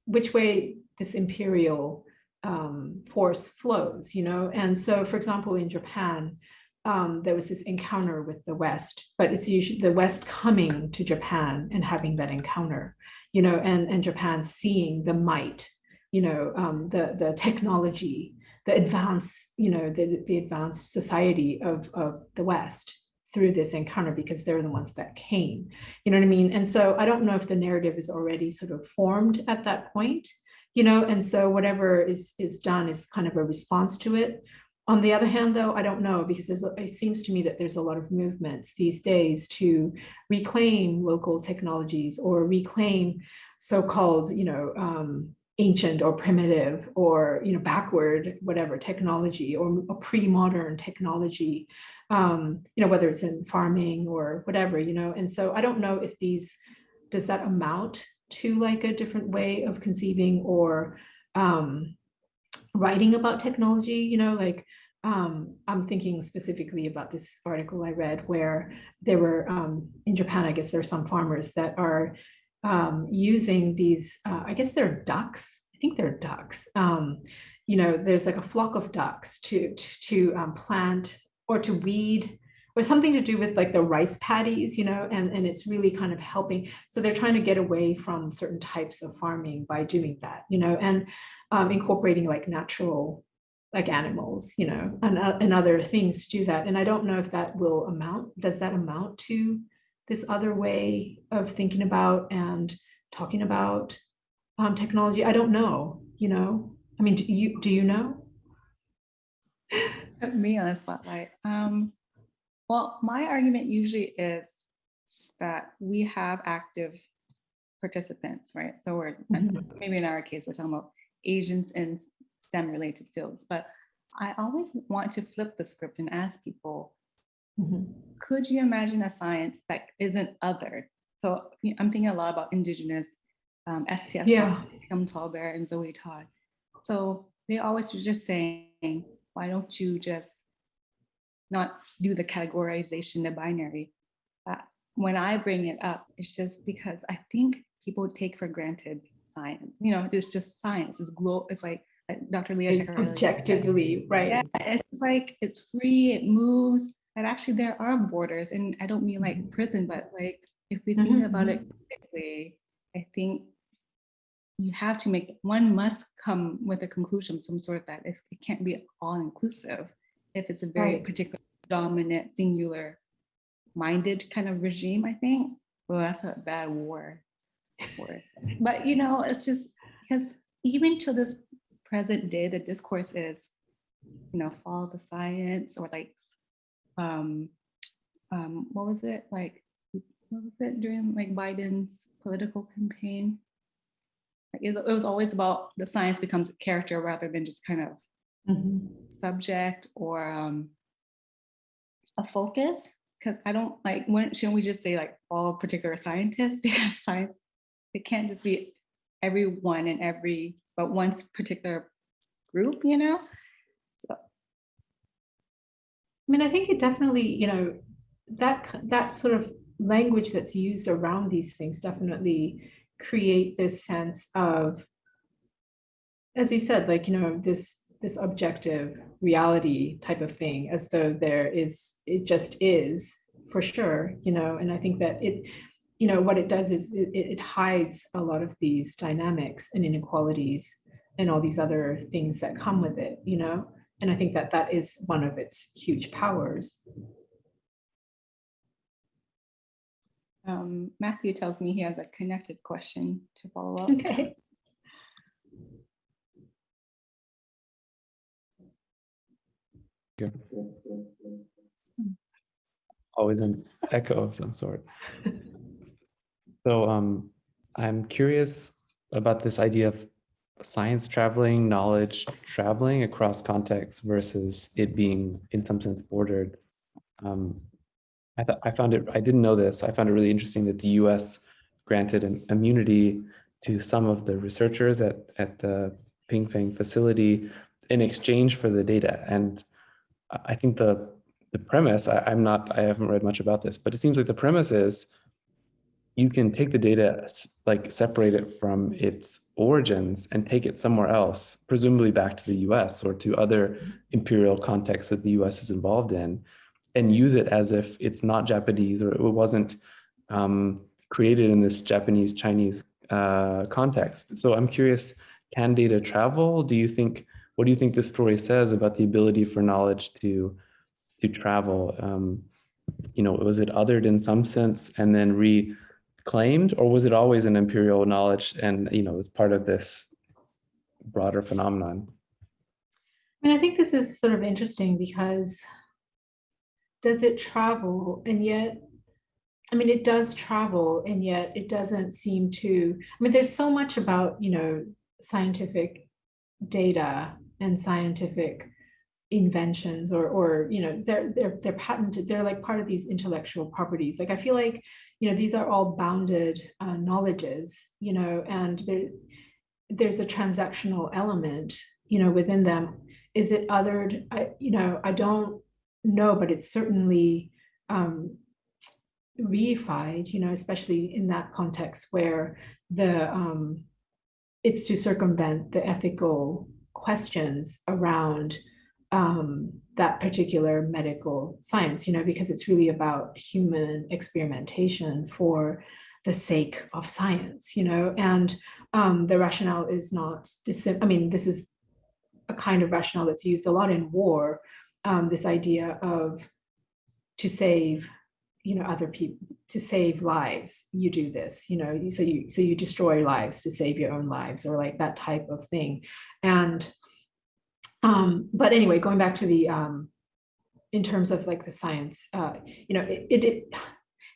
[SPEAKER 2] which way this imperial um, force flows, you know, and so for example, in Japan, um, there was this encounter with the West, but it's usually the West coming to Japan and having that encounter, you know, and, and Japan seeing the might, you know, um, the, the technology, the advanced, you know, the, the advanced society of, of the West through this encounter because they're the ones that came, you know what I mean? And so I don't know if the narrative is already sort of formed at that point, you know, and so whatever is, is done is kind of a response to it. On the other hand, though, I don't know because it seems to me that there's a lot of movements these days to reclaim local technologies or reclaim so-called, you know, um, ancient or primitive or you know backward whatever technology or a pre-modern technology, um, you know, whether it's in farming or whatever, you know. And so I don't know if these does that amount to like a different way of conceiving or um, writing about technology, you know, like um, I'm thinking specifically about this article I read where there were um, in Japan, I guess there are some farmers that are um, using these, uh, I guess they're ducks. I think they're ducks. Um, you know, there's like a flock of ducks to to, to um, plant or to weed or something to do with like the rice paddies, you know, and, and it's really kind of helping. So they're trying to get away from certain types of farming by doing that, you know, and um, incorporating like natural like animals, you know, and, uh, and other things to do that. And I don't know if that will amount, does that amount to this other way of thinking about and talking about um, technology? I don't know, you know, I mean, do you, do you know?
[SPEAKER 1] Put me on the spotlight. Um, well, my argument usually is that we have active participants, right? So we're
[SPEAKER 2] Mhm.
[SPEAKER 1] maybe in our case, we're talking about Asians in STEM related fields, but I always want to flip the script and ask people,
[SPEAKER 2] Mhm.
[SPEAKER 1] could you imagine a science that isn't other? So I'm thinking a lot about indigenous um, STS,
[SPEAKER 2] Yeah.
[SPEAKER 1] Kim Tallbear and Zoe Todd. So they always were just saying, why don't you just not do the categorization, the binary? Uh, when I bring it up, it's just because I think people take for granted science. You know, it's just science. It's glo- It's like, like Dr. Leah.
[SPEAKER 2] It's
[SPEAKER 1] earlier
[SPEAKER 2] objectively, right?
[SPEAKER 1] yeah, it's like it's free, it moves, and actually there are borders. And I don't mean like
[SPEAKER 2] Mhm.
[SPEAKER 1] prison, but like if we think
[SPEAKER 2] Mhm,
[SPEAKER 1] about it critically, I think you have to make one must come with a conclusion some sort of that it can't be all inclusive if it's a very
[SPEAKER 2] Right.
[SPEAKER 1] particular dominant singular minded kind of regime, I think. Well, that's a bad war word. But you know, it's just because even to this present day, the discourse is, you know, follow the science or like, um, um, what was it like? What was it during like Biden's political campaign? Like, it, it was always about the science becomes a character rather than just kind of
[SPEAKER 2] Mhm.
[SPEAKER 1] subject or um, a focus because I don't like when shouldn't we just say like all particular scientists because science it can't just be everyone and every but one particular group you know
[SPEAKER 2] mean, I think it definitely, you know, that that sort of language that's used around these things definitely create this sense of, as you said, like, you know, this this objective reality type of thing, as though there is, it just is for sure, you know, and I think that it, you know, what it does is it, it it hides a lot of these dynamics and inequalities and all these other things that come with it, you know? And I think that that is one of its huge powers.
[SPEAKER 1] um, Matthew tells me he has a connected question to follow up
[SPEAKER 2] Okay.
[SPEAKER 3] always an echo of some sort. So um, I'm curious about this idea of science traveling, knowledge traveling across contexts versus it being in some sense bordered. Um, I, I found it, I didn't know this, I found it really interesting that the US granted an immunity to some of the researchers at, at the Pingfang facility in exchange for the data. And I I think the the premise, I, I'm not, I haven't read much about this, but it seems like the premise is you can take the data, like separate it from its origins and take it somewhere else, presumably back to the US or to other imperial contexts that the US is involved in, and use it as if it's not Japanese or it wasn't um, created in this Japanese Chinese uh, context. So I'm curious, can data travel? Do you think, what do you think this story says about the ability for knowledge to to travel um, you know was it othered in some sense and then reclaimed or was it always an imperial knowledge and you know as part of this broader phenomenon?
[SPEAKER 2] I mean, I think this is sort of interesting because does it travel and yet, I mean, it does travel and yet it doesn't seem to, I mean, there's so much about, you know, scientific data and scientific inventions or or you know they're they're they're patented they're like part of these intellectual properties like i feel like you know these are all bounded uh, knowledges you know and there there's a transactional element you know within them Is it othered? I, you know, I don't know, but it's certainly um, reified, you know, especially in that context where the um, it's to circumvent the ethical questions around um, that particular medical science, you know, because it's really about human experimentation for the sake of science, you know, and um, the rationale is not, I mean, this is a kind of rationale that's used a lot in war, um, this idea of to save you know other people to save lives you do this you know? So you so you destroy lives to save your own lives or like that type of thing. And um but anyway going back to the um in terms of like the science uh you know it, it, it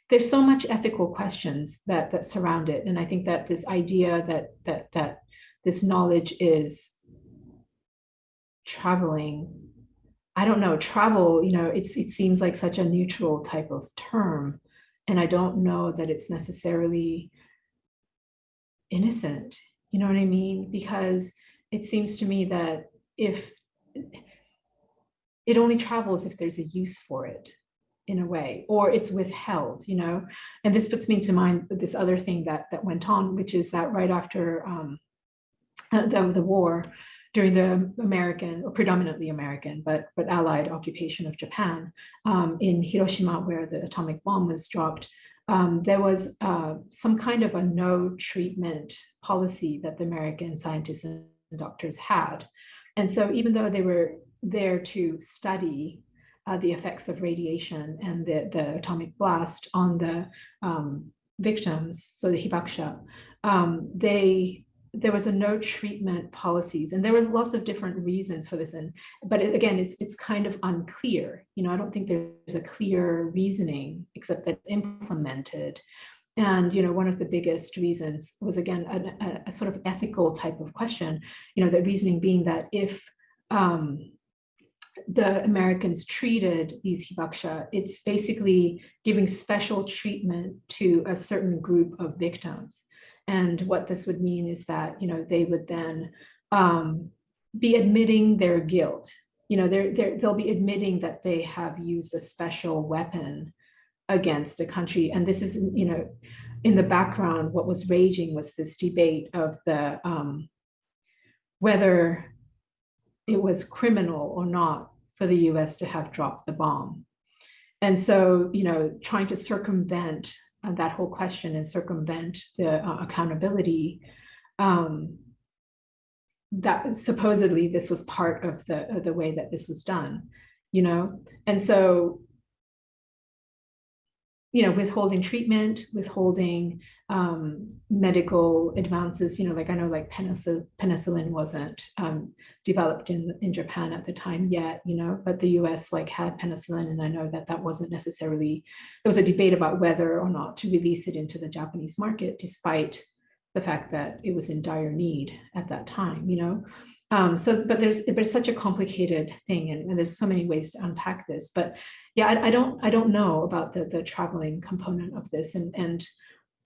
[SPEAKER 2] there's so much ethical questions that that surround it and i think that this idea that that that this knowledge is traveling I don't know, travel, you know, it's it seems like such a neutral type of term. And I don't know that it's necessarily innocent. You know what I mean? Because it seems to me that if it only travels if there's a use for it in a way, or it's withheld, you know? And this puts me to mind this other thing that that went on, which is that right after um, the, the war, during the American, or predominantly American, but, but Allied occupation of Japan um, in Hiroshima, where the atomic bomb was dropped, um, there was uh, some kind of a no treatment policy that the American scientists and doctors had. And so even though they were there to study uh, the effects of radiation and the, the atomic blast on the um, victims, so the hibakusha, um, they there was a no treatment policies. And there was lots of different reasons for this. And but it, again it's it's kind of unclear. You know i don't think there's a clear reasoning except that it's implemented and you know one of the biggest reasons was again a, a sort of ethical type of question you know the reasoning being that if um, the Americans treated these hibakusha, it's basically giving special treatment to a certain group of victims. And what this would mean is that, you know, they would then um, be admitting their guilt. You know, they're, they're, they'll be admitting that they have used a special weapon against a country. And this is, you know, in the background, what was raging was this debate of the um, whether it was criminal or not for the US to have dropped the bomb. And so, you know, trying to circumvent uh, that whole question and circumvent the uh, accountability um, that supposedly this was part of the the way that this was done you know and so you know, withholding treatment, withholding um, medical advances, you know, like I know like penicillin, penicillin wasn't um, developed in, in Japan at the time yet, you know, but the US like had penicillin and I know that that wasn't necessarily, there was a debate about whether or not to release it into the Japanese market, despite the fact that it was in dire need at that time, you know. Um, so, but there's there's such a complicated thing, and, and, there's so many ways to unpack this. But yeah, I, I, don't I don't know about the the traveling component of this, and and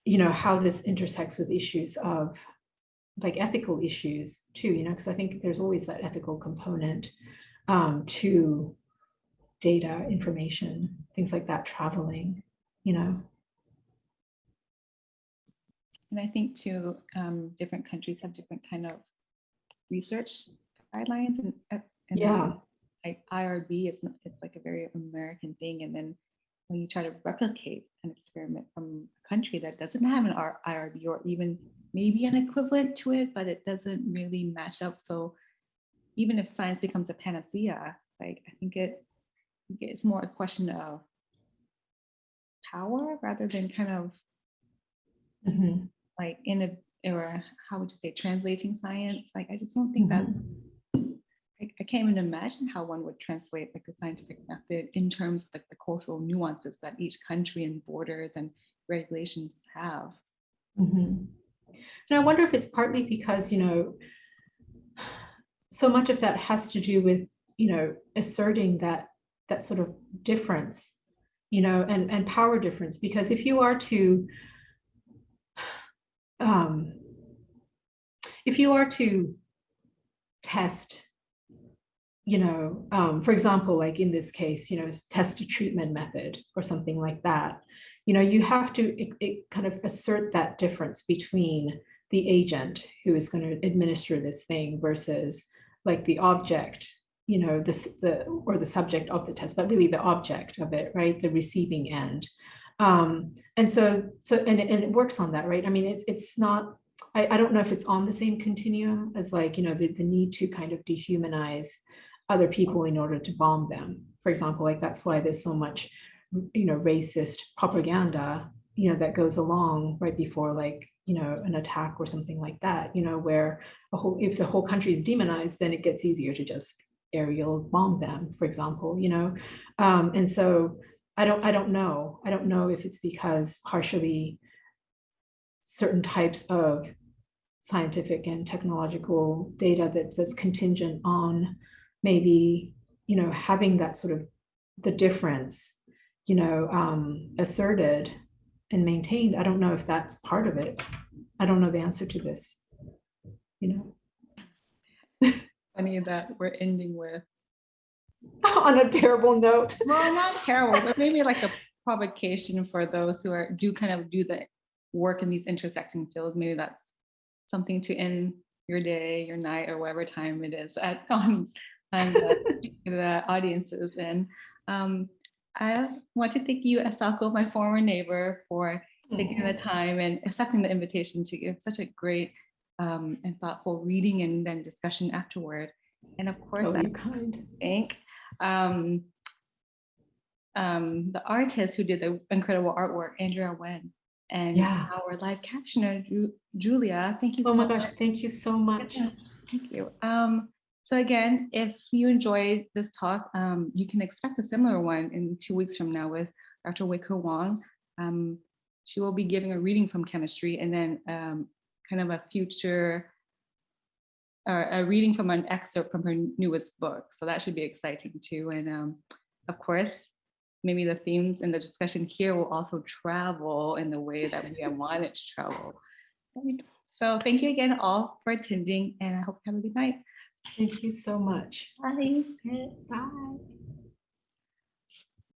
[SPEAKER 2] you know how this intersects with issues of like ethical issues too. You know, because I think there's always that ethical component um, to data, information, things like that, traveling. You know.
[SPEAKER 1] And I think too, um, different countries have different kind of research guidelines and, and
[SPEAKER 2] yeah.
[SPEAKER 1] like IRB it's not, it's like a very American thing. And then when you try to replicate an experiment from a country that doesn't have an IRB or even maybe an equivalent to it but it doesn't really match up. So even if science becomes a panacea like I think it it's more a question of power rather than kind of mm -hmm. like in a or how would you say translating science like i just don't think that's mm-hmm. I, I, can't even imagine how one would translate like the scientific method in terms of like the cultural nuances that each country and borders and regulations have
[SPEAKER 2] mm -hmm. and i wonder if it's partly because you know so much of that has to do with you know asserting that that sort of difference you know and and power difference because if you are to um, if you are to test, you know, um, for example, like in this case, you know, test a treatment method or something like that. You know, you have to it, it kind of assert that difference between the agent who is going to administer this thing versus like the object, you know, this the or the subject of the test, but really the object of it, right? The receiving end. Um, and so, so and, it- and it works on that, right? I mean, it's it's not. I, I don't know if it's on the same continuum as like, you know, the, the need to kind of dehumanize other people in order to bomb them. For example, like that's why there's so much, you know, racist propaganda, you know, that goes along right before like, you know, an attack or something like that, you know, where a whole, if the whole country is demonized, then it gets easier to just aerial bomb them, for example, you know. Um, and so I don't, I don't know. I don't know if it's because partially certain types of scientific and technological data that's, that's contingent on maybe, you know, having that sort of the difference, you know, um, asserted and maintained. I don't know if that's part of it. I don't know the answer to this, you know,
[SPEAKER 1] Funny that we're ending with,
[SPEAKER 2] on a terrible note.
[SPEAKER 1] well, not terrible, but maybe like a provocation for those who are, do kind of do the work in these intersecting fields. Maybe that's something to end your day, your night, or whatever time it is at, on, on the, the audiences. And um, I want to thank you, Asako, my former neighbor, for taking the time and accepting the invitation to give such a great um, and thoughtful reading and then discussion afterward. And of course,
[SPEAKER 2] Oh,
[SPEAKER 1] I thank um, um, the artist who did the incredible artwork, Andrea Wen, and
[SPEAKER 2] Yeah.
[SPEAKER 1] our live captioner, Ju- Julia. Thank you
[SPEAKER 2] Oh
[SPEAKER 1] so
[SPEAKER 2] my
[SPEAKER 1] much.
[SPEAKER 2] gosh, thank you so much.
[SPEAKER 1] Yeah, Thank you. Um, so again, if you enjoyed this talk, um, you can expect a similar one in two weeks from now with Dr. Weike Wang. Um, she will be giving a reading from chemistry and then um, kind of a future or a reading from an excerpt from her newest book. So that should be exciting too. And um, of course, maybe the themes in the discussion here will also travel in the way that we wanted to travel. So thank you again all for attending and I hope you have a good night.
[SPEAKER 2] Thank you so much.
[SPEAKER 1] Bye.
[SPEAKER 2] Bye.